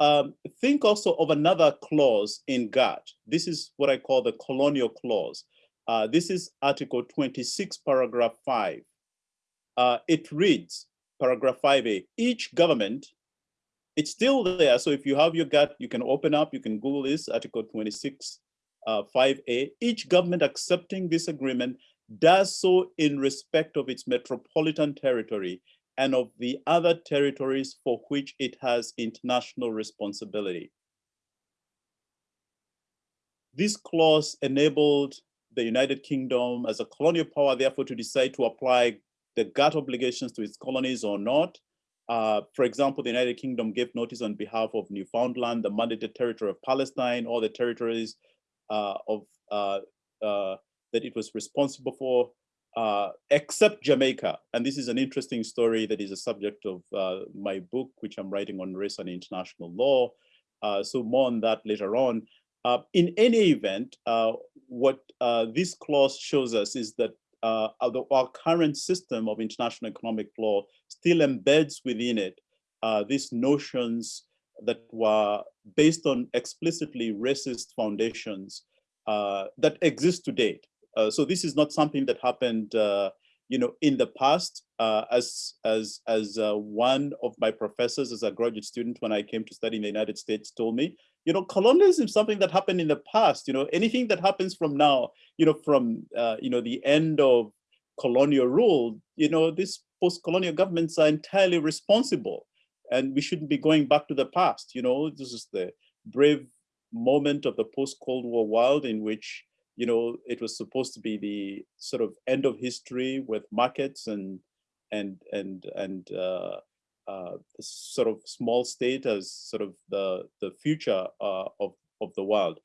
um, think also of another clause in GATT. This is what I call the colonial clause. Uh, this is Article 26, paragraph 5. Uh, it reads, paragraph 5a, each government, it's still there. So if you have your GATT, you can open up, you can Google this, Article 26, uh, 5a. Each government accepting this agreement does so in respect of its metropolitan territory and of the other territories for which it has international responsibility. This clause enabled the United Kingdom as a colonial power, therefore, to decide to apply the GATT obligations to its colonies or not. Uh, for example, the United Kingdom gave notice on behalf of Newfoundland, the mandated territory of Palestine, all the territories uh, of uh, uh that it was responsible for, uh, except Jamaica. And this is an interesting story that is a subject of uh, my book, which I'm writing on race and international law. so more on that later on. In any event, what this clause shows us is that our current system of international economic law still embeds within it uh, these notions that were based on explicitly racist foundations uh, that exist to date. so this is not something that happened you know, in the past, uh, as as as uh, one of my professors as a graduate student when I came to study in the United States told me, you know, colonialism is something that happened in the past. You know, anything that happens from now, you know, from uh, you know the end of colonial rule, you know, these post-colonial governments are entirely responsible, and we shouldn't be going back to the past. You know, this is the brave moment of the post-Cold War world in which you know, it was supposed to be the sort of end of history with markets and and and and uh, uh, sort of small state as sort of the the future uh, of of the world.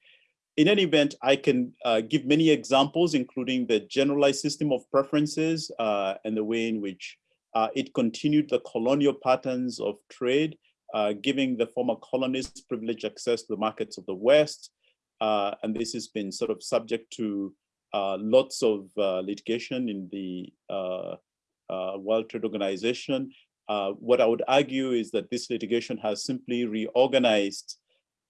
In any event, I can uh, give many examples, including the generalized system of preferences uh, and the way in which uh, it continued the colonial patterns of trade, giving the former colonists privileged access to the markets of the West, uh, and this has been sort of subject to uh, lots of uh, litigation in the uh, uh, World Trade Organization. Uh, what I would argue is that this litigation has simply reorganized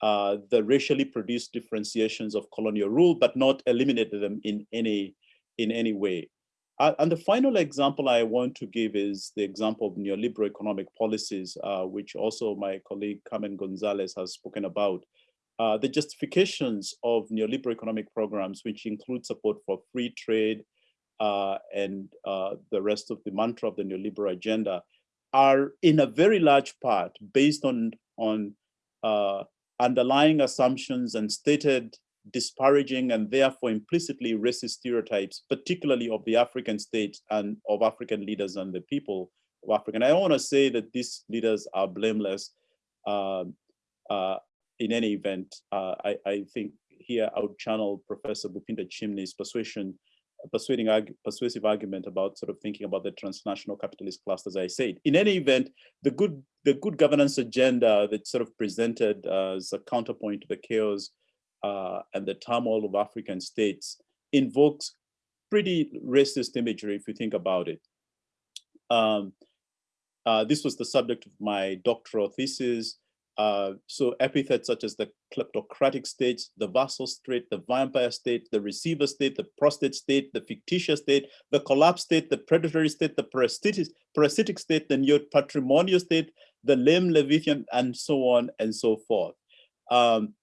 the racially produced differentiations of colonial rule, but not eliminated them in any, in any way. And the final example I want to give is the example of neoliberal economic policies, which also my colleague Carmen Gonzalez has spoken about. Uh, the justifications of neoliberal economic programs, which include support for free trade uh, and uh, the rest of the mantra of the neoliberal agenda, are in a very large part based on, on uh, underlying assumptions and stated disparaging and therefore implicitly racist stereotypes, particularly of the African state and of African leaders and the people of Africa. And I want to say that these leaders are blameless. Um, uh, in any event, uh, I, I, think here I would channel Professor Bhupinder Chimni's persuasion, persuading, persuasive argument about sort of thinking about the transnational capitalist class, as I said. In any event, the good, the good governance agenda that sort of presented as a counterpoint to the chaos uh, and the turmoil of African states invokes pretty racist imagery if you think about it. Um, uh, this was the subject of my doctoral thesis. Uh, so epithets such as the kleptocratic state, the vassal state, the vampire state, the receiver state, the prostate state, the fictitious state, the collapse state, the predatory state, the parasitic, state, the neo-patrimonial state, the lame Leviathan, and so on and so forth. Um,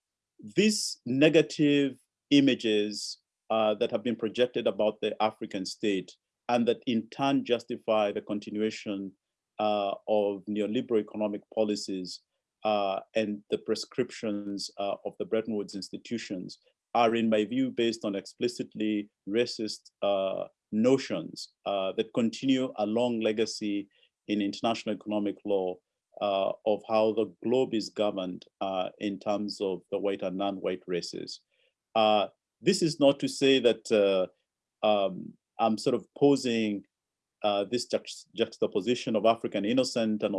these negative images uh, that have been projected about the African state and that in turn justify the continuation uh, of neoliberal economic policies uh, and the prescriptions uh, of the Bretton Woods institutions are, in my view, based on explicitly racist uh, notions uh, that continue a long legacy in international economic law uh, of how the globe is governed uh, in terms of the white and non-white races. this is not to say that um, I'm sort of posing uh, this juxtaposition of African innocent and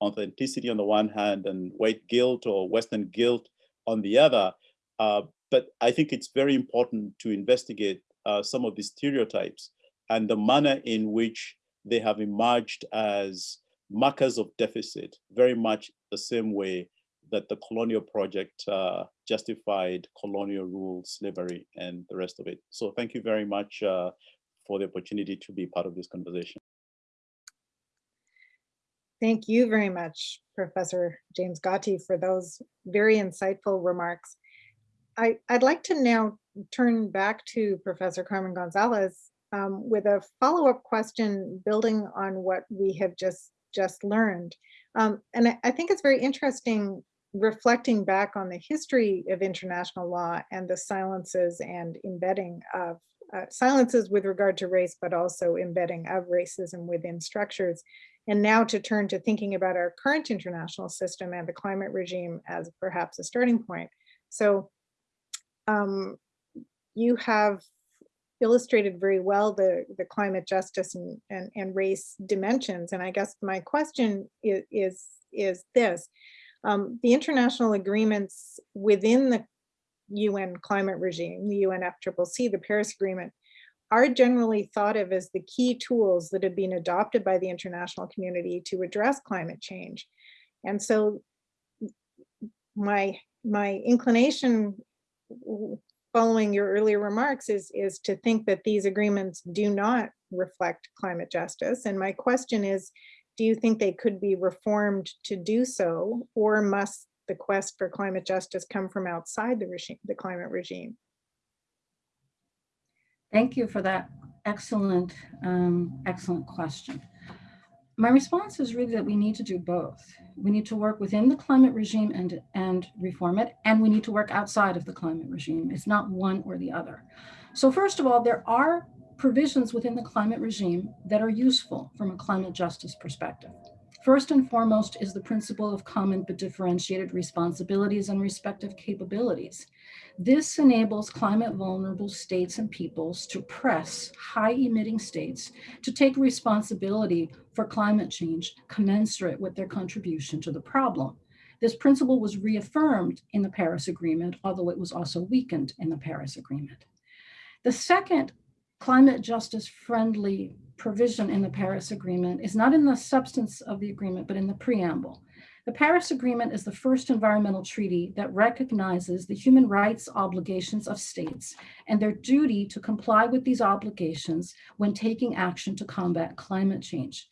authenticity on the one hand and white guilt or Western guilt on the other. Uh, but I think it's very important to investigate uh, some of these stereotypes and the manner in which they have emerged as markers of deficit, very much the same way that the colonial project uh, justified colonial rule, slavery, and the rest of it. So thank you very much uh, for the opportunity to be part of this conversation.
Thank you very much, Professor James Gathii, for those very insightful remarks. I, would like to now turn back to Professor Carmen Gonzalez um, with a follow-up question building on what we have just, just learned. Um, and I, I think it's very interesting reflecting back on the history of international law and the silences and embedding of uh, silences with regard to race, but also embedding of racism within structures. And now to turn to thinking about our current international system and the climate regime as perhaps a starting point. So um, you have illustrated very well the, the climate justice and, and, and race dimensions. And I guess my question is, is, is this. Um, the international agreements within the UN climate regime, the UNFCCC, the Paris Agreement, are generally thought of as the key tools that have been adopted by the international community to address climate change. And so my, my inclination following your earlier remarks is, is to think that these agreements do not reflect climate justice. And my question is, do you think they could be reformed to do so, or must the quest for climate justice come from outside the regime, the climate regime?
Thank you for that excellent, um, excellent question. My response is really that we need to do both. We need to work within the climate regime and, and reform it, and we need to work outside of the climate regime. It's not one or the other. So first of all, there are provisions within the climate regime that are useful from a climate justice perspective. First and foremost is the principle of common but differentiated responsibilities and respective capabilities. This enables climate vulnerable states and peoples to press high emitting states to take responsibility for climate change commensurate with their contribution to the problem. This principle was reaffirmed in the Paris Agreement, although it was also weakened in the Paris Agreement. The second climate justice friendly provision in the Paris Agreement is not in the substance of the agreement, but in the preamble. The Paris Agreement is the first environmental treaty that recognizes the human rights obligations of states and their duty to comply with these obligations when taking action to combat climate change.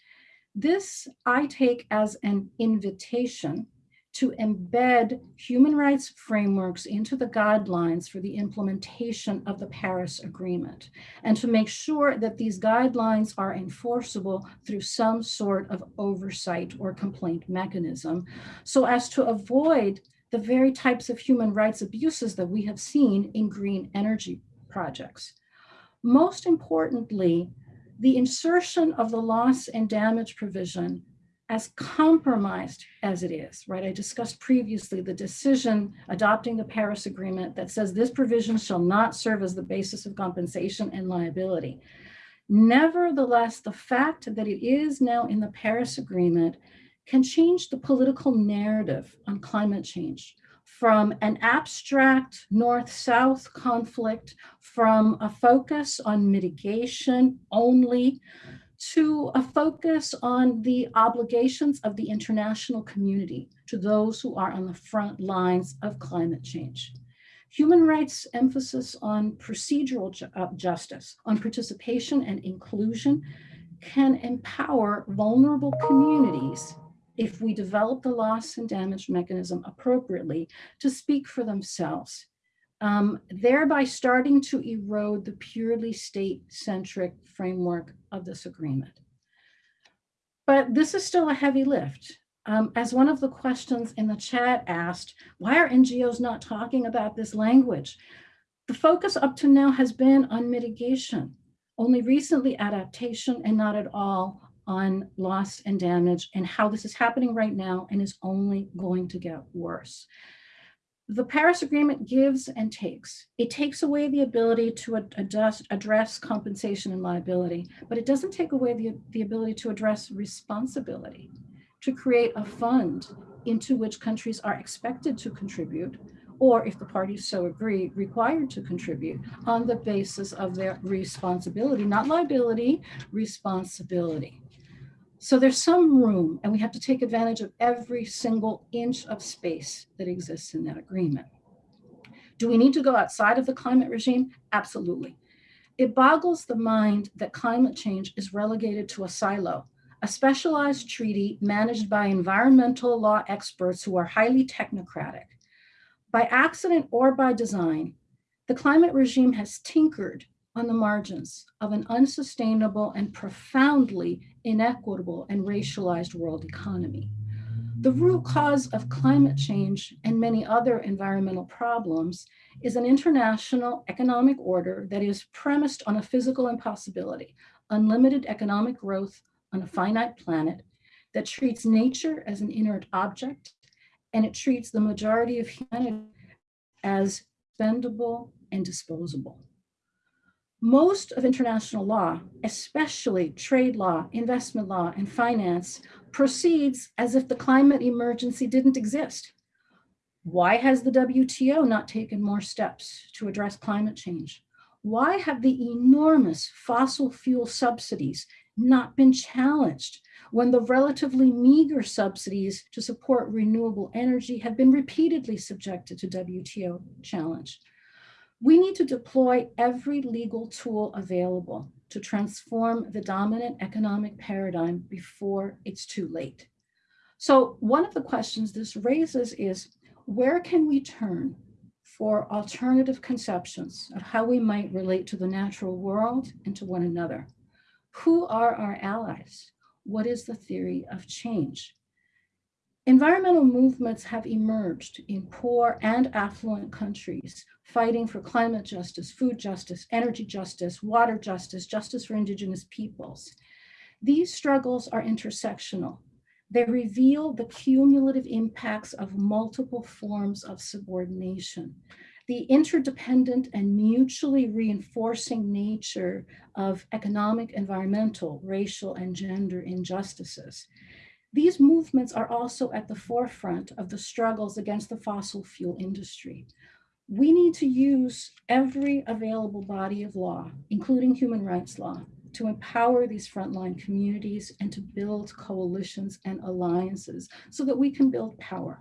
This I take as an invitation to embed human rights frameworks into the guidelines for the implementation of the Paris Agreement, and to make sure that these guidelines are enforceable through some sort of oversight or complaint mechanism, so as to avoid the very types of human rights abuses that we have seen in green energy projects. Most importantly, the insertion of the loss and damage provision as compromised as it is, right? I discussed previously the decision adopting the Paris Agreement that says this provision shall not serve as the basis of compensation and liability. Nevertheless, the fact that it is now in the Paris Agreement can change the political narrative on climate change from an abstract north-south conflict, from a focus on mitigation only, to a focus on the obligations of the international community to those who are on the front lines of climate change. Human rights emphasis on procedural ju uh, justice, on participation and inclusion can empower vulnerable communities if we develop the loss and damage mechanism appropriately to speak for themselves um, thereby starting to erode the purely state-centric framework of this agreement. But this is still a heavy lift. Um, as one of the questions in the chat asked, why are NGOs not talking about this language? The focus up to now has been on mitigation, only recently adaptation and not at all on loss and damage and how this is happening right now and is only going to get worse the Paris Agreement gives and takes. It takes away the ability to address, address compensation and liability, but it doesn't take away the, the ability to address responsibility, to create a fund into which countries are expected to contribute, or if the parties so agree, required to contribute on the basis of their responsibility, not liability, responsibility. So there's some room and we have to take advantage of every single inch of space that exists in that agreement. Do we need to go outside of the climate regime? Absolutely. It boggles the mind that climate change is relegated to a silo, a specialized treaty managed by environmental law experts who are highly technocratic. By accident or by design, the climate regime has tinkered on the margins of an unsustainable and profoundly inequitable and racialized world economy. The root cause of climate change and many other environmental problems is an international economic order that is premised on a physical impossibility, unlimited economic growth on a finite planet that treats nature as an inert object, and it treats the majority of humanity as spendable and disposable. Most of international law, especially trade law, investment law, and finance, proceeds as if the climate emergency didn't exist. Why has the WTO not taken more steps to address climate change? Why have the enormous fossil fuel subsidies not been challenged when the relatively meager subsidies to support renewable energy have been repeatedly subjected to WTO challenge? We need to deploy every legal tool available to transform the dominant economic paradigm before it's too late. So one of the questions this raises is, where can we turn for alternative conceptions of how we might relate to the natural world and to one another? Who are our allies? What is the theory of change? Environmental movements have emerged in poor and affluent countries, fighting for climate justice, food justice, energy justice, water justice, justice for indigenous peoples. These struggles are intersectional. They reveal the cumulative impacts of multiple forms of subordination, the interdependent and mutually reinforcing nature of economic, environmental, racial, and gender injustices. These movements are also at the forefront of the struggles against the fossil fuel industry. We need to use every available body of law, including human rights law, to empower these frontline communities and to build coalitions and alliances so that we can build power.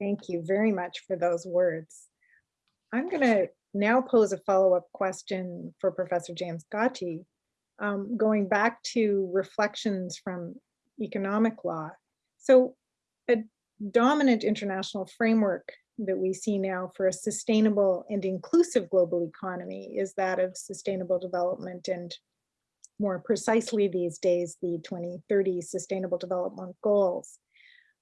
Thank you very much for those words. I'm going to now pose a follow-up question for Professor James Gathii, um, going back to reflections from economic law. So a dominant international framework that we see now for a sustainable and inclusive global economy is that of sustainable development and more precisely these days, the 2030 Sustainable Development Goals.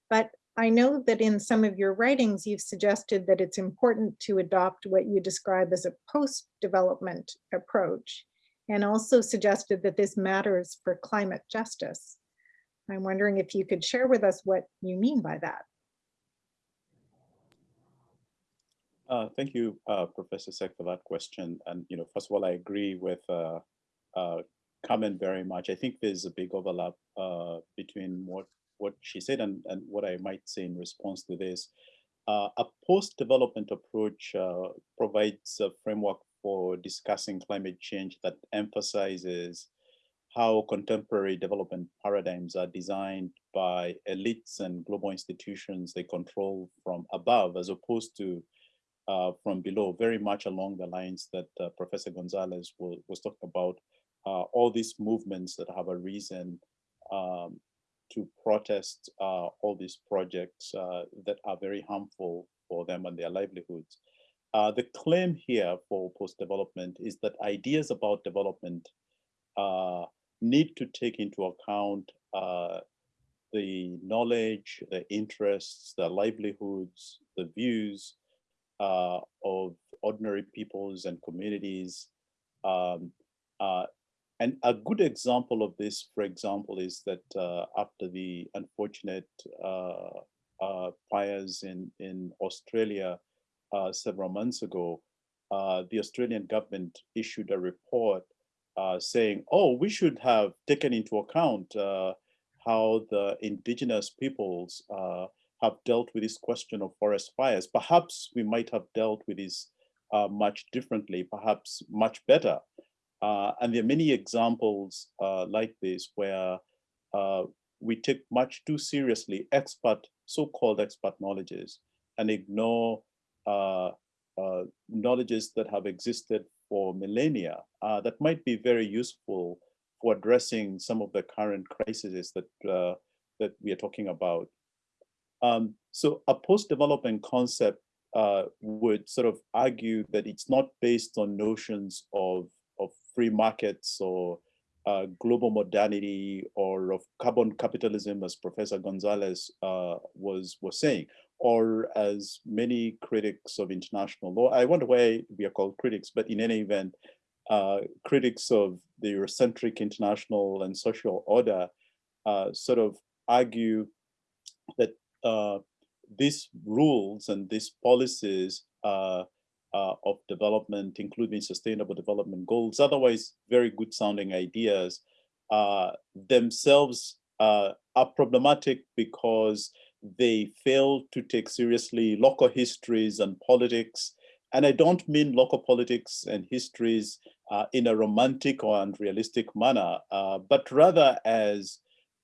But I know that in some of your writings, you've suggested that it's important to adopt what you describe as a post-development approach, and also suggested that this matters for climate justice. I'm wondering if you could share with us what you mean by that.
Uh, thank you, uh, Professor Seck, for that question. And, you know, first of all, I agree with uh, uh Carmen very much. I think there's a big overlap uh, between what, what she said and, and what I might say in response to this. Uh, a post-development approach provides a framework for discussing climate change that emphasizes how contemporary development paradigms are designed by elites and global institutions they control from above, as opposed to uh, from below, very much along the lines that uh, Professor Gonzalez was, was talking about, uh, all these movements that have a reason um, to protest uh, all these projects uh, that are very harmful for them and their livelihoods. Uh, the claim here for post-development is that ideas about development need to take into account the knowledge, the interests, the livelihoods, the views uh, of ordinary peoples and communities. Um, uh, and a good example of this, for example, is that uh, after the unfortunate uh, uh, fires in, in Australia uh, several months ago, the Australian government issued a report saying, oh, we should have taken into account how the indigenous peoples have dealt with this question of forest fires. Perhaps we might have dealt with this uh, much differently, perhaps much better. Uh, and there are many examples uh, like this where uh, we take much too seriously expert, so-called expert knowledges and ignore uh, uh, knowledges that have existed for millennia that might be very useful for addressing some of the current crises that, that we are talking about. Um, so a post-development concept uh, would sort of argue that it's not based on notions of, of free markets or uh, global modernity or of carbon capitalism, as Professor Gonzalez uh, was, was saying, or as many critics of international law, I wonder why we are called critics, but in any event, uh, critics of the Eurocentric international and social order uh, sort of argue that uh, these rules and these policies uh, uh, of development, including sustainable development goals, otherwise very good sounding ideas, uh, themselves are problematic because they fail to take seriously local histories and politics. And I don't mean local politics and histories uh, in a romantic or unrealistic manner, uh, but rather as,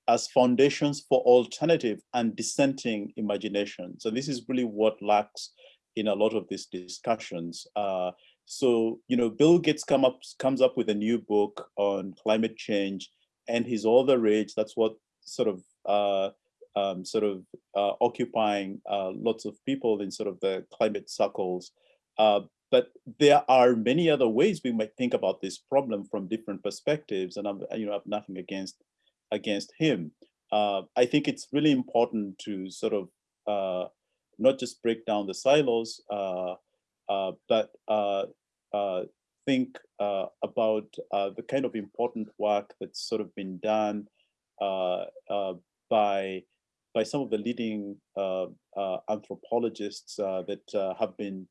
as foundations for alternative and dissenting imagination. So this is really what lacks in a lot of these discussions. Uh, so, you know, Bill Gates come up, comes up with a new book on climate change and all the rage. That's what sort of uh, um, sort of uh, occupying uh, lots of people in sort of the climate circles. Uh, but there are many other ways we might think about this problem from different perspectives, and I'm, you know, I have nothing against against him. Uh, I think it's really important to sort of uh, not just break down the silos, uh, but think about the kind of important work that's sort of been done by by some of the leading uh, uh, anthropologists uh, that have been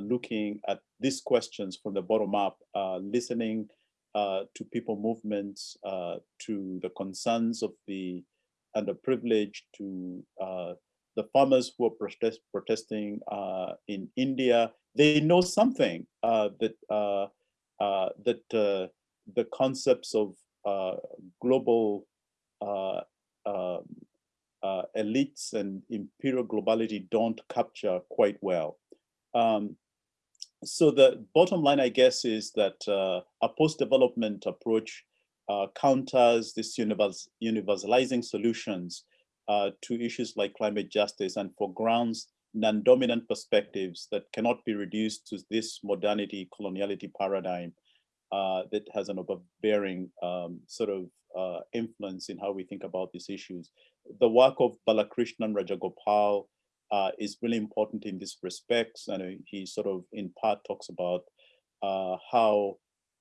looking at these questions from the bottom up, listening to people movements, to the concerns of the underprivileged, to the farmers who are protest, protesting uh, in India, they know something uh, that uh, that the concepts of global um, uh, elites and imperial globality don't capture quite well. Um, so the bottom line, I guess, is that uh, a post-development approach uh, counters this universal, universalizing solutions uh, to issues like climate justice and foregrounds non-dominant perspectives that cannot be reduced to this modernity coloniality paradigm uh, that has an overbearing um, sort of uh, influence in how we think about these issues. The work of Balakrishnan Rajagopal uh, is really important in this respects. And he sort of in part talks about uh, how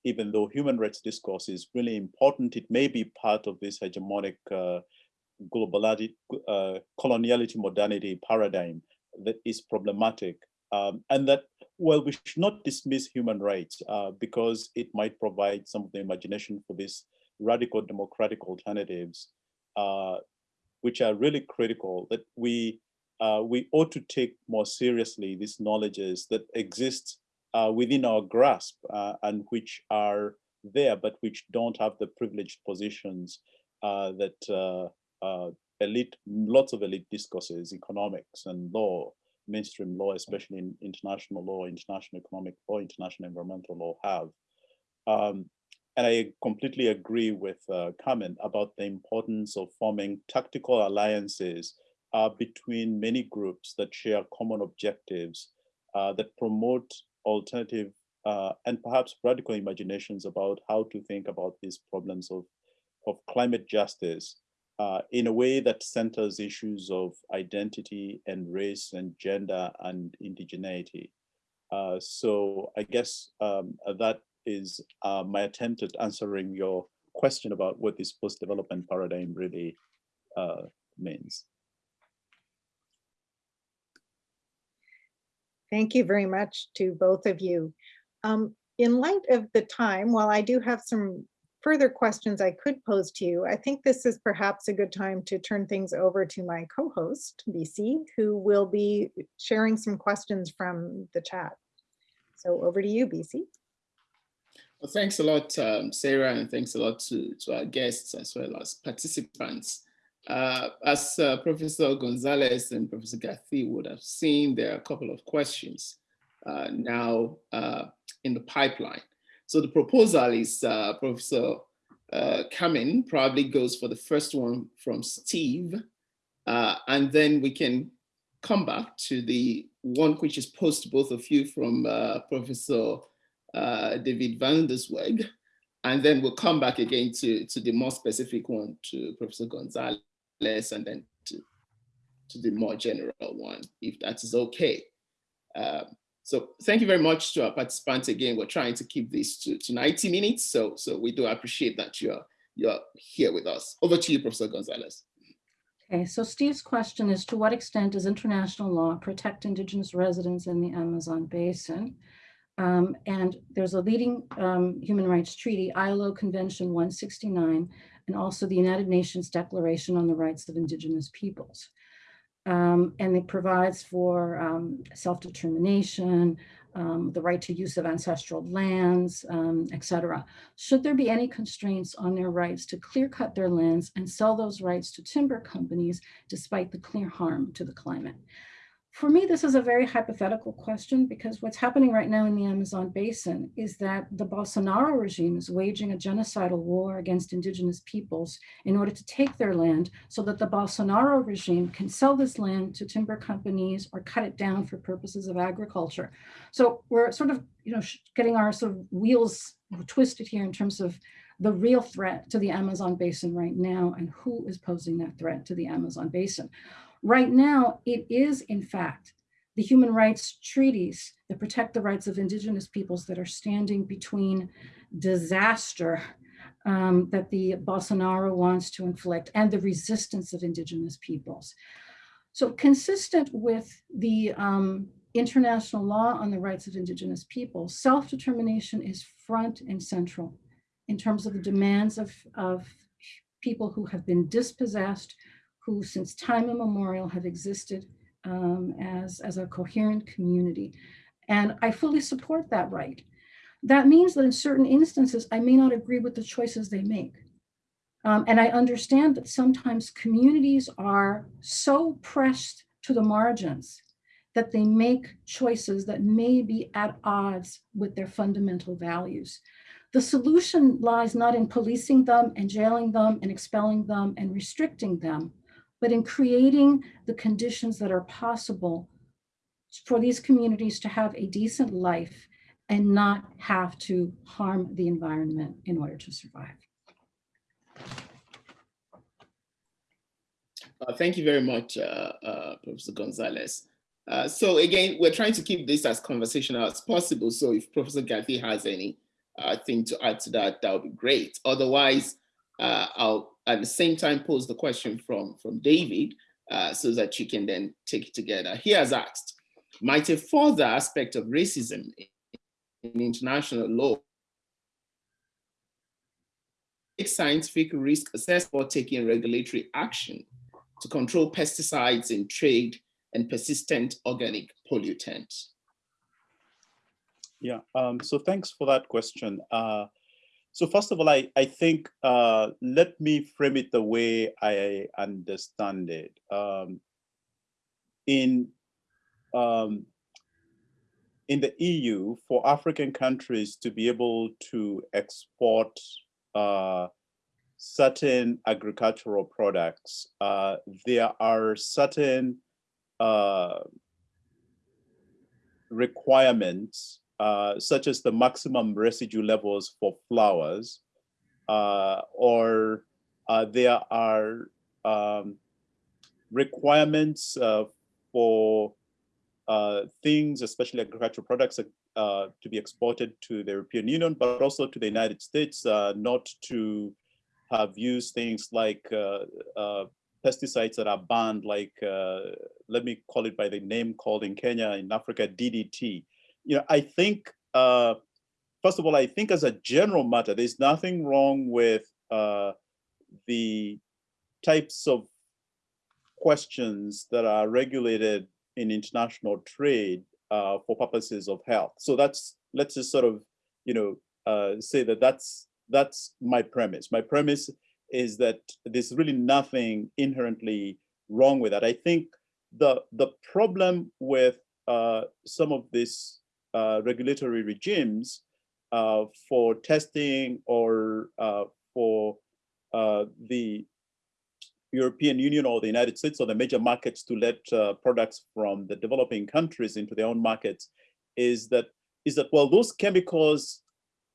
even though human rights discourse is really important, it may be part of this hegemonic uh, globality, uh, coloniality modernity paradigm that is problematic. Um, and that, well, we should not dismiss human rights uh, because it might provide some of the imagination for this radical democratic alternatives, uh, which are really critical, that we uh, we ought to take more seriously these knowledges that exist uh, within our grasp uh, and which are there, but which don't have the privileged positions uh, that uh, elite, lots of elite discourses, economics and law, mainstream law, especially in international law, international economic law, international environmental law have. Um, and I completely agree with uh, Carmen about the importance of forming tactical alliances uh, between many groups that share common objectives uh, that promote alternative uh, and perhaps radical imaginations about how to think about these problems of, of climate justice uh, in a way that centers issues of identity and race and gender and indigeneity. Uh, so I guess um, that is uh, my attempt at answering your question about what this post-development paradigm really uh, means.
Thank you very much to both of you. Um, in light of the time, while I do have some further questions I could pose to you, I think this is perhaps a good time to turn things over to my co-host, BC, who will be sharing some questions from the chat. So over to you, BC.
Well, thanks a lot, um, Sara, and thanks a lot to, to our guests as well as participants. Uh, as uh, Professor Gonzalez and Professor Gathii would have seen, there are a couple of questions uh, now uh, in the pipeline. So the proposal is uh, Professor uh, Carmen probably goes for the first one from Steve, and then we can come back to the one which is posed to both of you from Professor uh, David van der Zweig, and then we'll come back again to, to the more specific one to Professor Gonzalez and then to, to the more general one, if that is okay. Um, so thank you very much to our participants again. We're trying to keep this to, to 90 minutes, so, so we do appreciate that you're, you're here with us. Over to you, Professor Gonzalez.
Okay, so Steve's question is, to what extent does international law protect indigenous residents in the Amazon basin? Um, and there's a leading um, human rights treaty, ILO Convention 169, and also the United Nations Declaration on the Rights of Indigenous Peoples. Um, and it provides for um, self-determination, um, the right to use of ancestral lands, um, et cetera. Should there be any constraints on their rights to clear cut their lands and sell those rights to timber companies despite the clear harm to the climate? For me, this is a very hypothetical question because what's happening right now in the Amazon basin is that the Bolsonaro regime is waging a genocidal war against indigenous peoples in order to take their land so that the Bolsonaro regime can sell this land to timber companies or cut it down for purposes of agriculture. So we're sort of, you know, getting our sort of wheels twisted here in terms of the real threat to the Amazon basin right now and who is posing that threat to the Amazon basin. Right now, it is in fact the human rights treaties that protect the rights of indigenous peoples that are standing between disaster um, that the Bolsonaro wants to inflict and the resistance of indigenous peoples. So consistent with the um, international law on the rights of indigenous peoples, self-determination is front and central in terms of the demands of, of people who have been dispossessed, who since time immemorial have existed um, as, as a coherent community. And I fully support that right. That means that in certain instances, I may not agree with the choices they make. Um, and I understand that sometimes communities are so pressed to the margins that they make choices that may be at odds with their fundamental values. The solution lies not in policing them and jailing them and expelling them and restricting them, but in creating the conditions that are possible for these communities to have a decent life and not have to harm the environment in order to survive.
Uh, thank you very much, uh, uh, Professor Gonzalez. Uh, so again, we're trying to keep this as conversational as possible. So if Professor Gathii has any uh, thing to add to that, that would be great. Otherwise, uh, I'll at the same time pose the question from, from David uh, so that you can then take it together. He has asked, might a further aspect of racism in international law make scientific risk assessment or taking regulatory action to control pesticides in trade and persistent organic pollutants?
Yeah, um, so thanks for that question. Uh, so first of all, I, I think, uh, let me frame it the way I understand it. Um, in, um, in the EU, for African countries to be able to export uh, certain agricultural products, uh, there are certain uh, requirements uh, such as the maximum residue levels for flowers, uh, or uh, there are um, requirements uh, for uh, things, especially agricultural products, to be exported to the European Union, but also to the United States, not to have used things like pesticides that are banned, like, let me call it by the name called in Kenya, in Africa, DDT you know, I think, uh, first of all, I think as a general matter, there's nothing wrong with uh, the types of questions that are regulated in international trade uh, for purposes of health. So that's, let's just sort of, you know, uh, say that that's, that's my premise. My premise is that there's really nothing inherently wrong with that. I think the, the problem with uh, some of this uh, regulatory regimes uh, for testing or uh, for uh, the European Union or the United States or the major markets to let uh, products from the developing countries into their own markets is that is that well those chemicals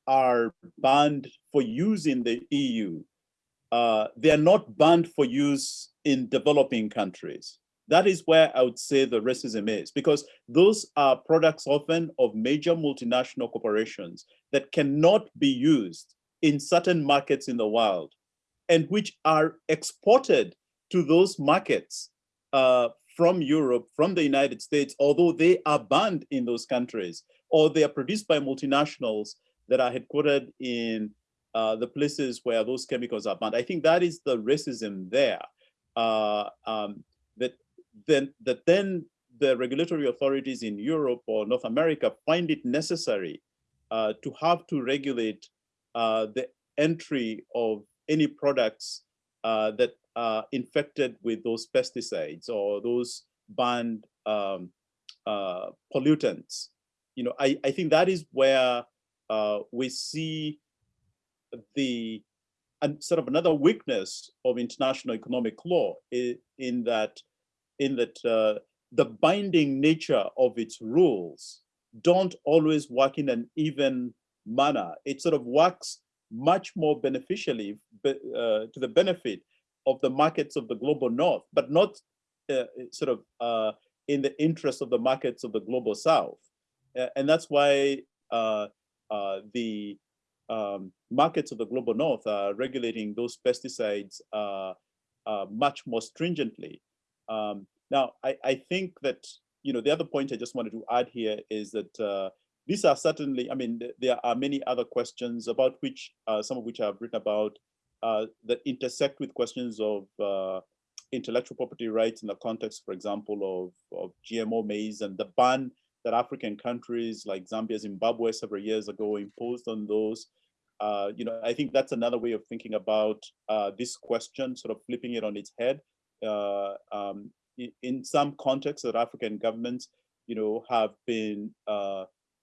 are banned for use in the EU. Uh, they are not banned for use in developing countries. That is where I would say the racism is, because those are products often of major multinational corporations that cannot be used in certain markets in the world and which are exported to those markets uh, from Europe, from the United States, although they are banned in those countries, or they are produced by multinationals that are headquartered in uh, the places where those chemicals are banned. I think that is the racism there. Uh, um, that then that then the regulatory authorities in Europe or North America find it necessary uh, to have to regulate uh, the entry of any products uh, that are infected with those pesticides or those banned um, uh, pollutants. You know, I, I think that is where uh, we see the and sort of another weakness of international economic law in, in that in that uh, the binding nature of its rules don't always work in an even manner. It sort of works much more beneficially uh, to the benefit of the markets of the global north, but not uh, sort of uh, in the interest of the markets of the global south. and that's why uh, uh, the um, markets of the global north are regulating those pesticides uh, much more stringently. Um, now, I, I think that, you know, the other point I just wanted to add here is that these are certainly, I mean, there are many other questions about which, uh, some of which I've written about, uh, that intersect with questions of uh, intellectual property rights in the context, for example, of, of GMO maize and the ban that African countries like Zambia, Zimbabwe several years ago imposed on those. Uh, you know, I think that's another way of thinking about uh, this question, sort of flipping it on its head. Uh, um, in, some contexts that African governments, you know, have been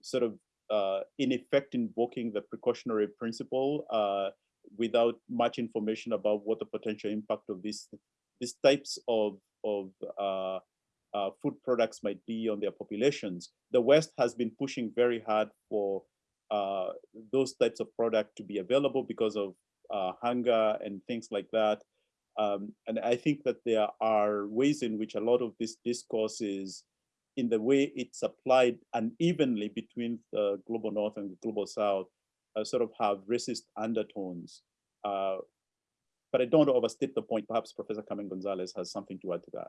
sort of uh, in effect invoking the precautionary principle uh, without much information about what the potential impact of these these types of of uh, uh, food products might be on their populations. The West has been pushing very hard for uh, those types of product to be available because of uh, hunger and things like that. Um, and I think that there are ways in which a lot of this discourse is in the way it's applied unevenly between the global north and the global south uh, sort of have racist undertones. Uh, but I don't overstate the point. Perhaps Professor Carmen Gonzalez has something to add to that.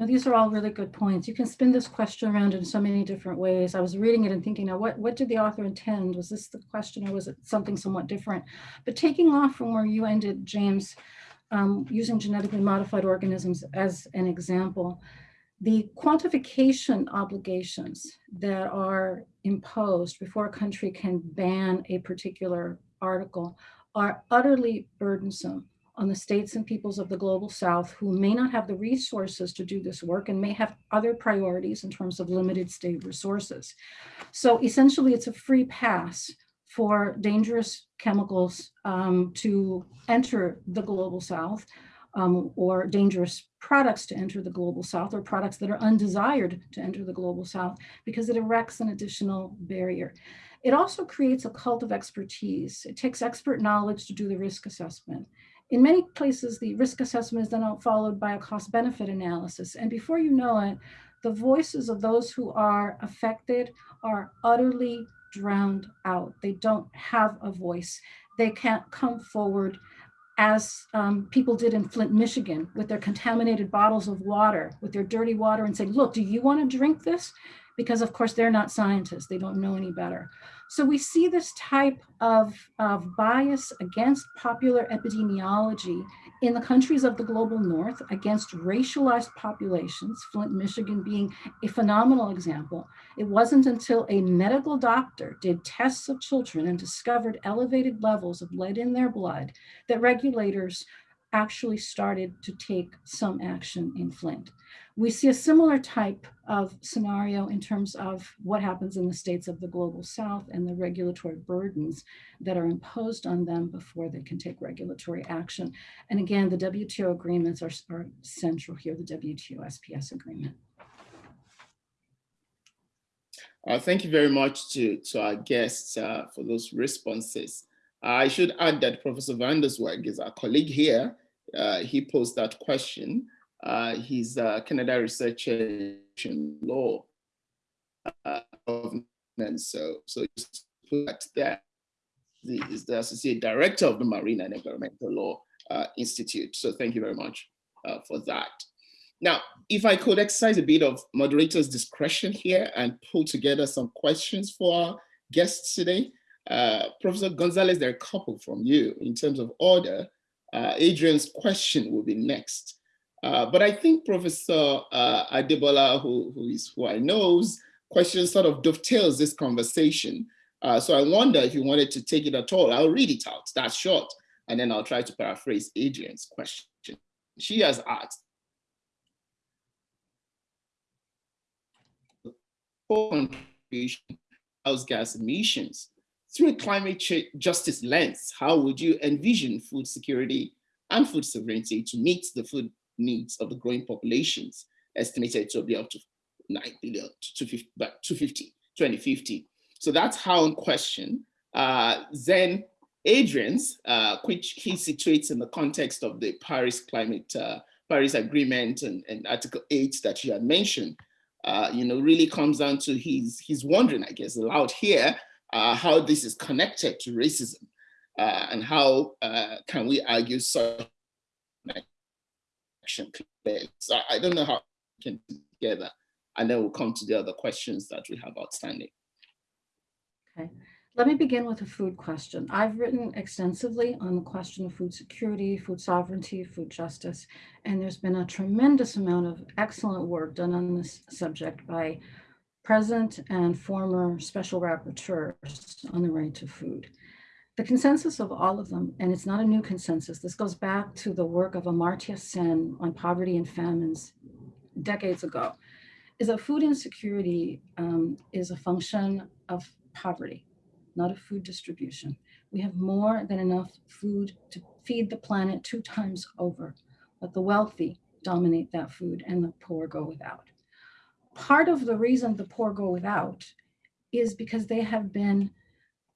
Now, these are all really good points. You can spin this question around in so many different ways. I was reading it and thinking, now, what, what did the author intend? Was this the question or was it something somewhat different? But taking off from where you ended, James, um, using genetically modified organisms as an example, the quantification obligations that are imposed before a country can ban a particular article are utterly burdensome on the states and peoples of the global south who may not have the resources to do this work and may have other priorities in terms of limited state resources. So essentially it's a free pass for dangerous chemicals um, to enter the global south um, or dangerous products to enter the global south or products that are undesired to enter the global south because it erects an additional barrier. It also creates a cult of expertise. It takes expert knowledge to do the risk assessment. In many places, the risk assessment is then followed by a cost benefit analysis. And before you know it, the voices of those who are affected are utterly drowned out. They don't have a voice. They can't come forward as um, people did in Flint, Michigan, with their contaminated bottles of water, with their dirty water and say, look, do you wanna drink this? Because of course they're not scientists, they don't know any better. So we see this type of, of bias against popular epidemiology in the countries of the global north against racialized populations, Flint, Michigan being a phenomenal example. It wasn't until a medical doctor did tests of children and discovered elevated levels of lead in their blood that regulators actually started to take some action in Flint. We see a similar type of scenario in terms of what happens in the states of the global south and the regulatory burdens that are imposed on them before they can take regulatory action. And again, the WTO agreements are, are central here, the WTO SPS agreement.
Uh, thank you very much to, to our guests uh, for those responses. I should add that Professor VanderZwaag is our colleague here. Uh, he posed that question. Uh, he's a Canada researcher in law uh, so so just put that there. He is the associate director of the Marine and Environmental Law uh, Institute. So thank you very much uh, for that. Now, if I could exercise a bit of moderator's discretion here and pull together some questions for our guests today. Uh, Professor Gonzalez, there are a couple from you in terms of order. Uh, Adrian's question will be next. Uh, but I think Professor uh, Adebola, who, who is who I knows, question sort of dovetails this conversation. Uh, so I wonder if you wanted to take it at all. I'll read it out, that's short, and then I'll try to paraphrase Adrian's question. She has asked, house gas emissions. Through a climate justice lens, how would you envision food security and food sovereignty to meet the food needs of the growing populations, estimated to be up to 9 billion to 250, 2050. So that's how in question. Uh, then Adrian's, uh, which he situates in the context of the Paris Climate, uh, Paris Agreement and, and Article 8 that you had mentioned, uh, you know, really comes down to he's, he's wondering, I guess, aloud here, uh, how this is connected to racism uh, and how can we argue such action So I don't know how we can together, and then we'll come to the other questions that we have outstanding.
Okay, let me begin with a food question. I've written extensively on the question of food security, food sovereignty, food justice, and there's been a tremendous amount of excellent work done on this subject by present and former special rapporteurs on the right to food. The consensus of all of them, and it's not a new consensus, this goes back to the work of Amartya Sen on poverty and famines decades ago, is that food insecurity um, is a function of poverty, not of food distribution. We have more than enough food to feed the planet two times over, but the wealthy dominate that food and the poor go without. Part of the reason the poor go without is because they have been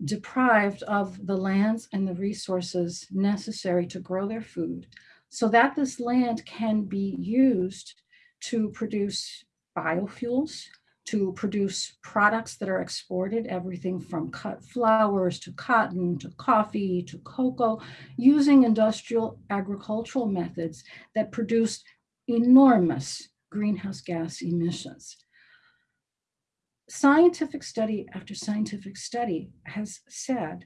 deprived of the lands and the resources necessary to grow their food so that this land can be used to produce biofuels, to produce products that are exported, everything from cut flowers to cotton to coffee to cocoa, using industrial agricultural methods that produce enormous greenhouse gas emissions scientific study after scientific study has said,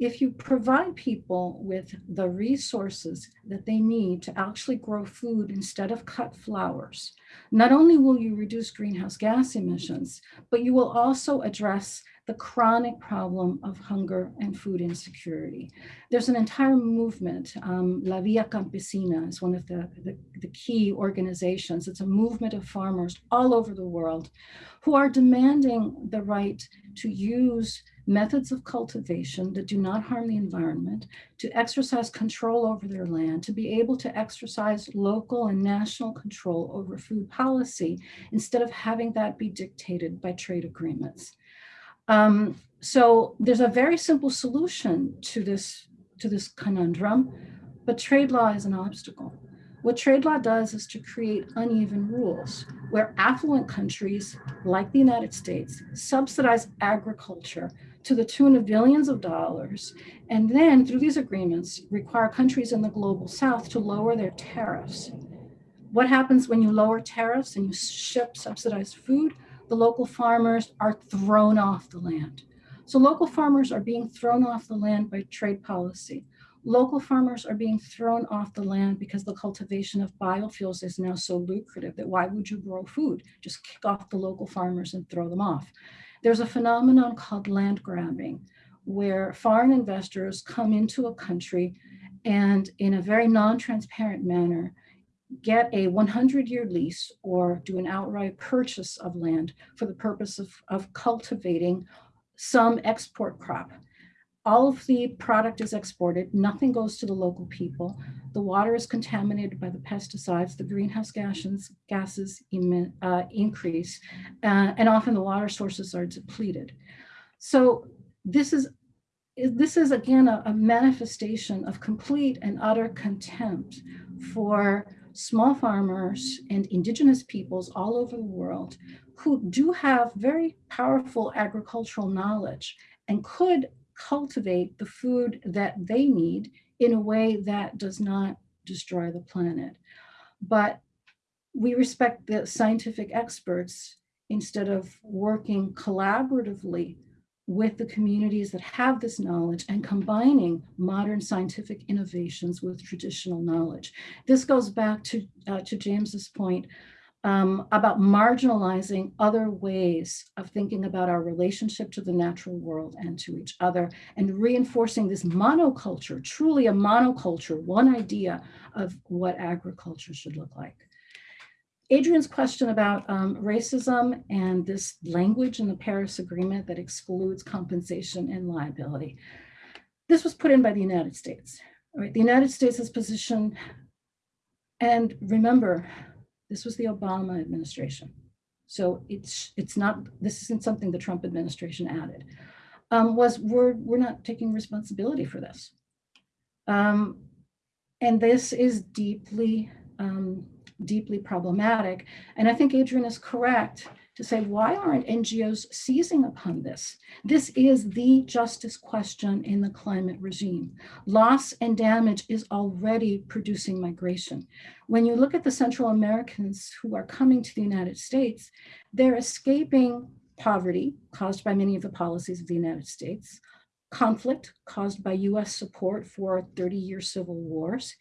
if you provide people with the resources that they need to actually grow food instead of cut flowers, not only will you reduce greenhouse gas emissions, but you will also address the chronic problem of hunger and food insecurity. There's an entire movement, um, La Via Campesina is one of the, the, the key organizations. It's a movement of farmers all over the world who are demanding the right to use methods of cultivation that do not harm the environment, to exercise control over their land, to be able to exercise local and national control over food policy instead of having that be dictated by trade agreements. Um, so there's a very simple solution to this, to this conundrum, but trade law is an obstacle. What trade law does is to create uneven rules where affluent countries like the United States subsidize agriculture to the tune of billions of dollars, and then through these agreements require countries in the global south to lower their tariffs. What happens when you lower tariffs and you ship subsidized food? the local farmers are thrown off the land. So local farmers are being thrown off the land by trade policy. Local farmers are being thrown off the land because the cultivation of biofuels is now so lucrative that why would you grow food? Just kick off the local farmers and throw them off. There's a phenomenon called land grabbing, where foreign investors come into a country and in a very non-transparent manner get a 100-year lease or do an outright purchase of land for the purpose of, of cultivating some export crop. All of the product is exported, nothing goes to the local people. The water is contaminated by the pesticides, the greenhouse gases, gases emit, uh, increase, uh, and often the water sources are depleted. So this is this is again a, a manifestation of complete and utter contempt for small farmers and indigenous peoples all over the world who do have very powerful agricultural knowledge and could cultivate the food that they need in a way that does not destroy the planet. But we respect the scientific experts instead of working collaboratively with the communities that have this knowledge and combining modern scientific innovations with traditional knowledge. This goes back to, uh, to James's point um, about marginalizing other ways of thinking about our relationship to the natural world and to each other and reinforcing this monoculture, truly a monoculture, one idea of what agriculture should look like. Adrian's question about um, racism and this language in the Paris Agreement that excludes compensation and liability. This was put in by the United States. Right? The United States' position, and remember, this was the Obama administration. So it's it's not, this isn't something the Trump administration added, um, was we're, we're not taking responsibility for this. Um, and this is deeply um, deeply problematic. And I think Adrian is correct to say, why aren't NGOs seizing upon this? This is the justice question in the climate regime. Loss and damage is already producing migration. When you look at the Central Americans who are coming to the United States, they're escaping poverty caused by many of the policies of the United States, conflict caused by US support for 30 year civil wars,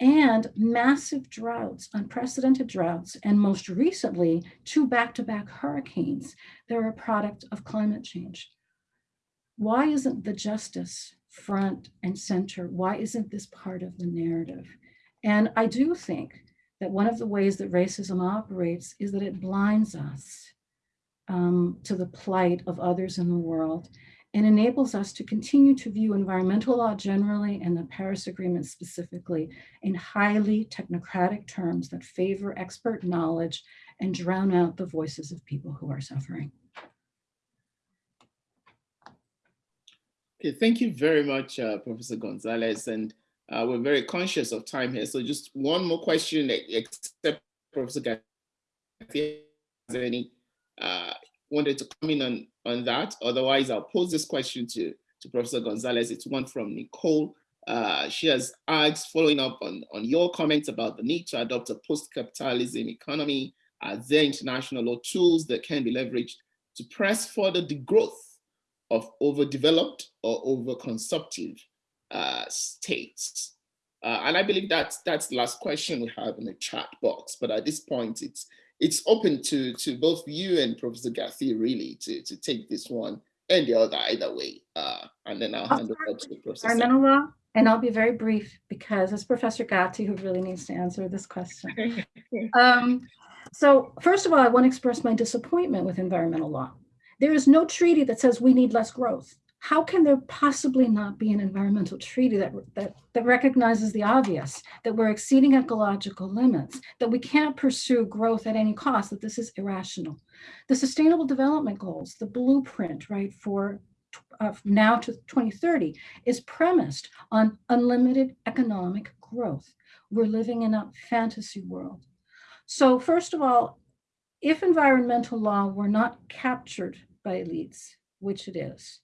and massive droughts, unprecedented droughts, and most recently, two back-to-back -back hurricanes. They're a product of climate change. Why isn't the justice front and center? Why isn't this part of the narrative? And I do think that one of the ways that racism operates is that it blinds us um, to the plight of others in the world and enables us to continue to view environmental law generally and the Paris Agreement specifically in highly technocratic terms that favor expert knowledge and drown out the voices of people who are suffering.
Okay, thank you very much, uh, Professor Gonzalez. And uh, we're very conscious of time here. So just one more question, except Professor Garcia has any uh, wanted to come in on, on that. Otherwise, I'll pose this question to, to Professor Gonzalez. It's one from Nicole. Uh, she has asked, following up on, on your comments about the need to adopt a post-capitalism economy, are there international law tools that can be leveraged to press further the growth of overdeveloped or overconsumptive uh, states? Uh, and I believe that's, that's the last question we have in the chat box. But at this point, it's it's open to to both you and Professor Garcia really to to take this one and the other either way. Uh, and then I'll hand over to Professor.
Environmental law, and I'll be very brief because it's Professor Gathii who really needs to answer this question. um, so first of all, I want to express my disappointment with environmental law. There is no treaty that says we need less growth how can there possibly not be an environmental treaty that, that, that recognizes the obvious, that we're exceeding ecological limits, that we can't pursue growth at any cost, that this is irrational. The sustainable development goals, the blueprint, right, for uh, now to 2030 is premised on unlimited economic growth. We're living in a fantasy world. So first of all, if environmental law were not captured by elites, which it is,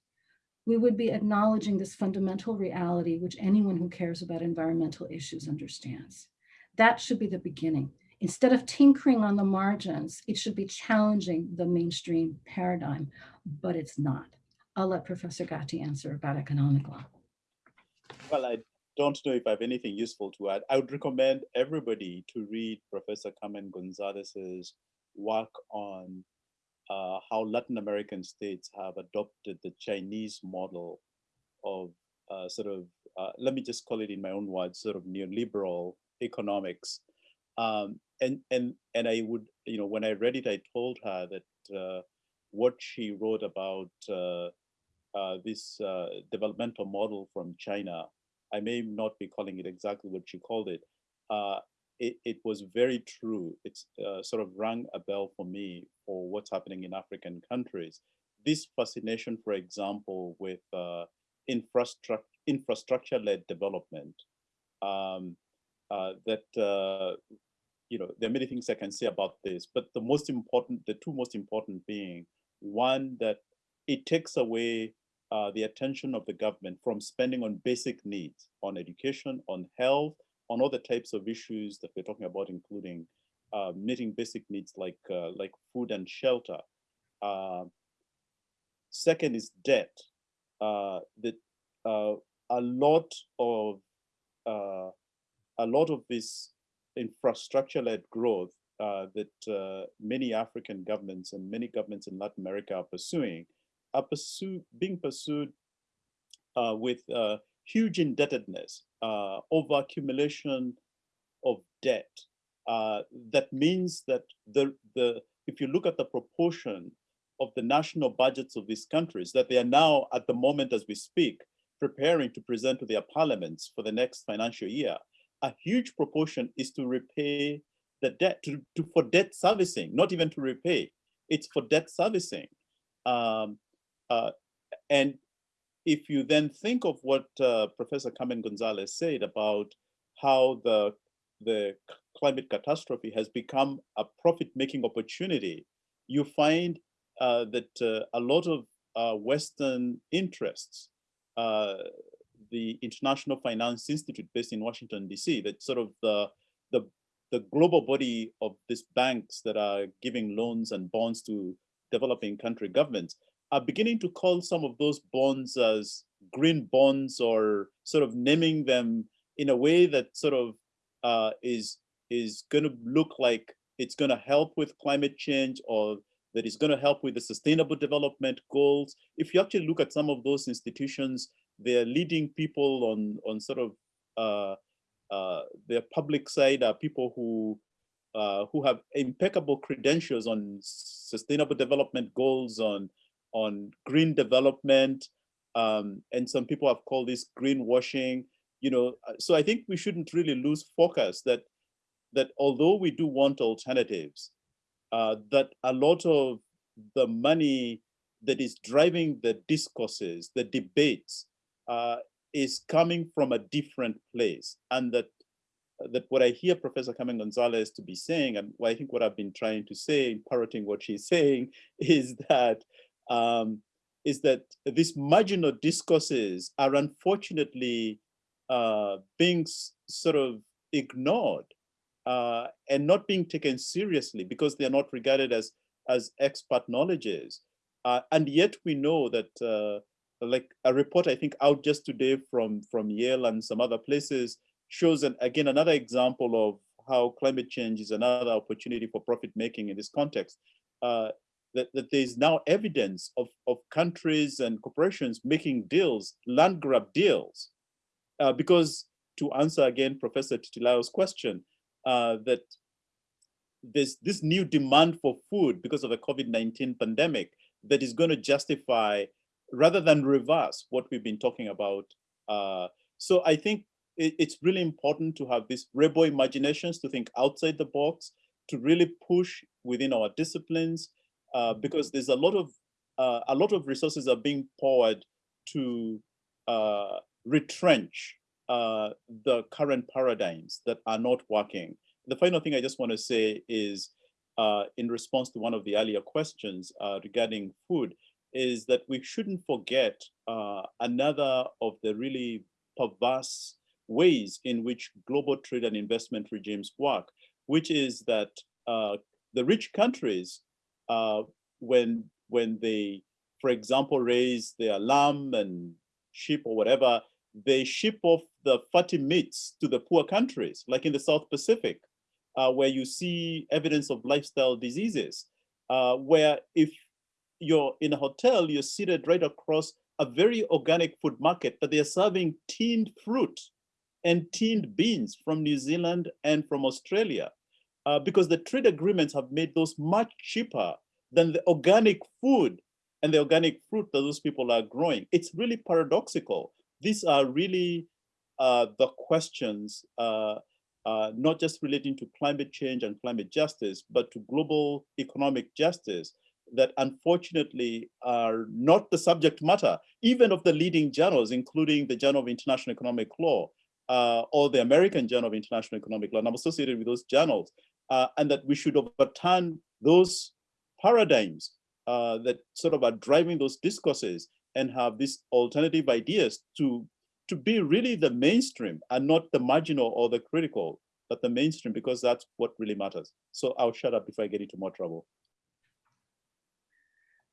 we would be acknowledging this fundamental reality which anyone who cares about environmental issues understands. That should be the beginning. Instead of tinkering on the margins, it should be challenging the mainstream paradigm, but it's not. I'll let Professor Gathii answer about economic law.
Well, I don't know if I have anything useful to add. I would recommend everybody to read Professor Carmen Gonzalez's work on uh, how Latin American states have adopted the Chinese model of uh, sort of, uh, let me just call it in my own words, sort of neoliberal economics. Um, and, and, and I would, you know, when I read it, I told her that uh, what she wrote about uh, uh, this developmental model from China, I may not be calling it exactly what she called it, it, it was very true. It's uh, sort of rang a bell for me for what's happening in African countries. This fascination, for example, with uh, infrastructure infrastructure-led development, um, uh, that uh, you know, there are many things I can say about this, but the most important, the two most important being one that it takes away uh, the attention of the government from spending on basic needs, on education, on health, on other types of issues that we're talking about, including uh, meeting basic needs like uh, like food and shelter. Uh, second is debt. Uh, that uh, a lot of uh, a lot of this infrastructure-led growth that many African governments and many governments in Latin America are pursuing are pursue, being pursued with huge indebtedness, uh, over accumulation of debt. Uh, that means that the, the, if you look at the proportion of the national budgets of these countries, that they are now at the moment as we speak, preparing to present to their parliaments for the next financial year, a huge proportion is to repay the debt, to, to for debt servicing, not even to repay, it's for debt servicing. Um, uh, and if you then think of what uh, Professor Carmen Gonzalez said about how the, the climate catastrophe has become a profit-making opportunity, you find uh, that uh, a lot of uh, Western interests, uh, the International Finance Institute based in Washington, DC, that sort of the, the, the global body of these banks that are giving loans and bonds to developing country governments, are beginning to call some of those bonds as green bonds or sort of naming them in a way that sort of uh, is is going to look like it's going to help with climate change or that is going to help with the sustainable development goals. If you actually look at some of those institutions, they're leading people on on sort of uh, uh, their public side are people who uh, who have impeccable credentials on sustainable development goals, on on green development, um, and some people have called this greenwashing. You know, uh, so I think we shouldn't really lose focus that that although we do want alternatives, uh, that a lot of the money that is driving the discourses, the debates, uh, is coming from a different place, and that that what I hear Professor Carmen Gonzalez to be saying, and I think what I've been trying to say, parroting what she's saying, is that um, is that these marginal discourses are unfortunately uh, being sort of ignored uh, and not being taken seriously because they are not regarded as as expert knowledges. Uh, and yet we know that uh, like a report I think out just today from from Yale and some other places shows an, again another example of how climate change is another opportunity for profit making in this context. Uh, that, that there's now evidence of, of countries and corporations making deals, land grab deals. Uh, because to answer again, Professor Titilayo's question, uh, that there's this new demand for food because of the COVID-19 pandemic that is going to justify rather than reverse what we've been talking about. Uh, so I think it, it's really important to have these rebel imaginations to think outside the box, to really push within our disciplines, uh, because there's a lot of uh, a lot of resources are being poured to uh, retrench uh, the current paradigms that are not working. The final thing I just want to say is, uh, in response to one of the earlier questions regarding food, is that we shouldn't forget another of the really perverse ways in which global trade and investment regimes work, which is that the rich countries uh, when when they, for example, raise their lamb and sheep or whatever, they ship off the fatty meats to the poor countries, like in the South Pacific, uh, where you see evidence of lifestyle diseases, uh, where if you're in a hotel, you're seated right across a very organic food market, but they're serving tinned fruit and tinned beans from New Zealand and from Australia uh, because the trade agreements have made those much cheaper than the organic food and the organic fruit that those people are growing. It's really paradoxical. These are really uh, the questions, uh, uh, not just relating to climate change and climate justice, but to global economic justice that unfortunately are not the subject matter, even of the leading journals, including the Journal of International Economic Law uh, or the American Journal of International Economic Law, and I'm associated with those journals uh, and that we should overturn those paradigms uh, that sort of are driving those discourses and have these alternative ideas to, to be really the mainstream and not the marginal or the critical but the mainstream because that's what really matters. So I'll shut up before I get into more trouble.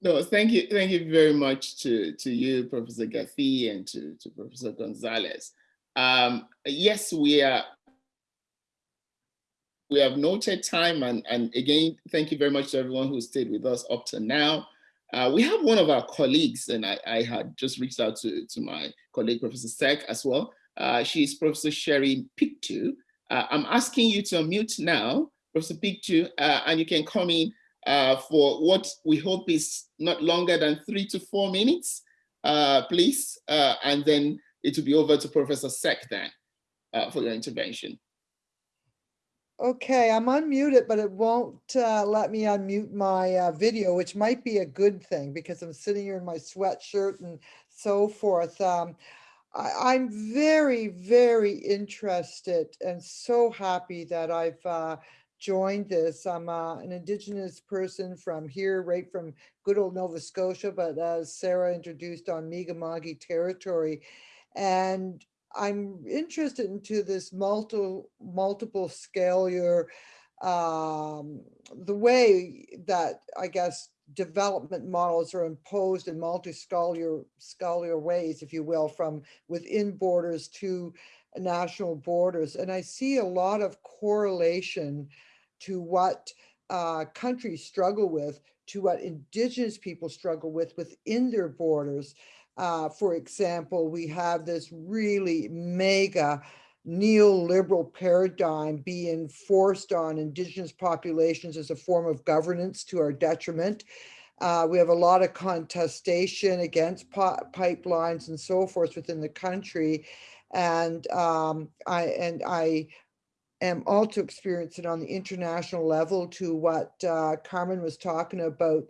No, thank you. Thank you very much to, to you, Professor Gathii, and to, to Professor Gonzalez. Um, yes, we are. We have noted time, and, and again, thank you very much to everyone who stayed with us up to now. Uh, we have one of our colleagues, and I, I had just reached out to, to my colleague, Professor Seck, as well. Uh, she's Professor Sherry Pictou. Uh, I'm asking you to unmute now, Professor Pictou, uh, and you can come in uh, for what we hope is not longer than three to four minutes, uh, please. And then it will be over to Professor Seck then for your intervention.
Okay, I'm unmuted, but it won't uh, let me unmute my uh, video, which might be a good thing because I'm sitting here in my sweatshirt and so forth. Um, I, I'm very, very interested and so happy that I've uh, joined this. I'm uh, an Indigenous person from here, right from good old Nova Scotia, but as Sara introduced on Mi'kmaq territory. And I'm interested into this multiple multiple scalar, um, the way that I guess development models are imposed in multi-scholar scholar ways, if you will, from within borders to national borders. And I see a lot of correlation to what uh, countries struggle with, to what indigenous people struggle with within their borders. Uh, for example, we have this really mega neoliberal paradigm being forced on indigenous populations as a form of governance to our detriment. Uh, we have a lot of contestation against pipelines and so forth within the country. And um, I and I am also experiencing on the international level to what uh, Carmen was talking about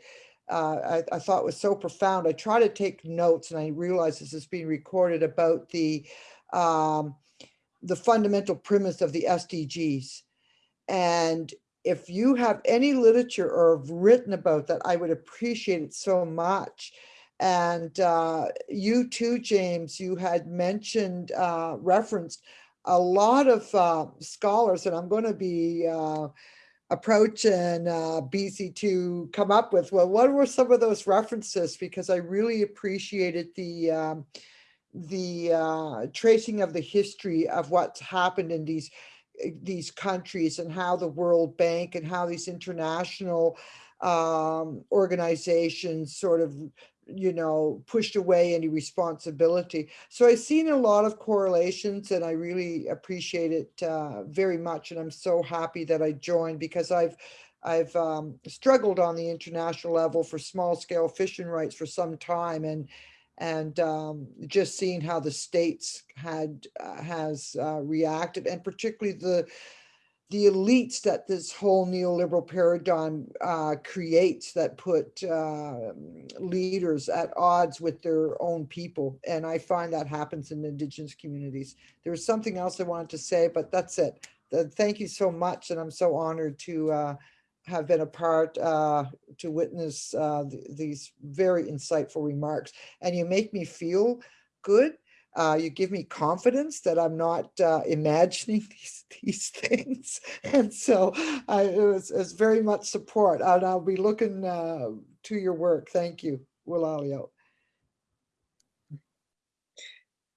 uh, I, I, thought was so profound. I try to take notes and I realize this is being recorded about the, um, the fundamental premise of the SDGs. And if you have any literature or have written about that, I would appreciate it so much. And uh, you too, James, you had mentioned, uh, referenced a lot of uh, scholars, and I'm going to be uh, approach and uh, Bisi to come up with, well, what were some of those references? Because I really appreciated the um, the uh, tracing of the history of what's happened in these eh, these countries and how the World Bank and how these international um, organizations sort of you know, pushed away any responsibility. So I've seen a lot of correlations and I really appreciate it uh, very much. And I'm so happy that I joined because I've I've um, struggled on the international level for small scale fishing rights for some time and and um, just seeing how the states had uh, has uh, reacted and particularly the the elites that this whole neoliberal paradigm uh, creates that put uh, leaders at odds with their own people. And I find that happens in indigenous communities. There was something else I wanted to say, but that's it. Thank you so much. And I'm so honored to uh, have been a part uh, to witness uh, th these very insightful remarks. And you make me feel good uh, you give me confidence that I'm not uh, imagining these, these things. And so I, it, was, it was very much support. And I'll be looking uh, to your work. Thank you, Willalio.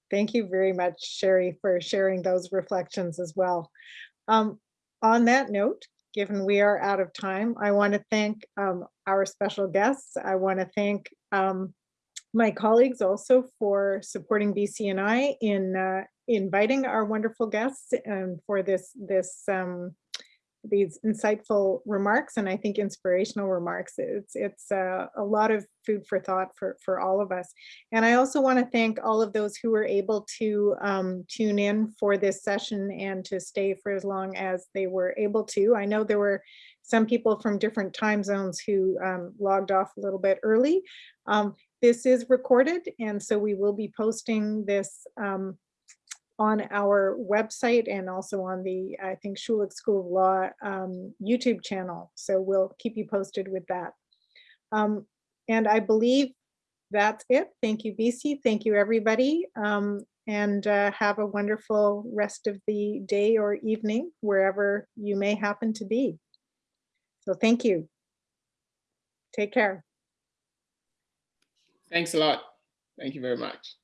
Thank you very much, Sherry, for sharing those reflections as well. Um, on that note, given we are out of time, I want to thank um, our special guests. I want to thank um, my colleagues also for supporting BCNI in uh, inviting our wonderful guests and for this this um, these insightful remarks and I think inspirational remarks. It's it's uh, a lot of food for thought for for all of us. And I also want to thank all of those who were able to um, tune in for this session and to stay for as long as they were able to. I know there were some people from different time zones who um, logged off a little bit early. Um, this is recorded, and so we will be posting this um, on our website and also on the, I think, Schulich School of Law um, YouTube channel. So we'll keep you posted with that. Um, and I believe that's it. Thank you, Bisi. Thank you, everybody. Um, and uh, have a wonderful rest of the day or evening, wherever you may happen to be. So thank you. Take care.
Thanks a lot. Thank you very much.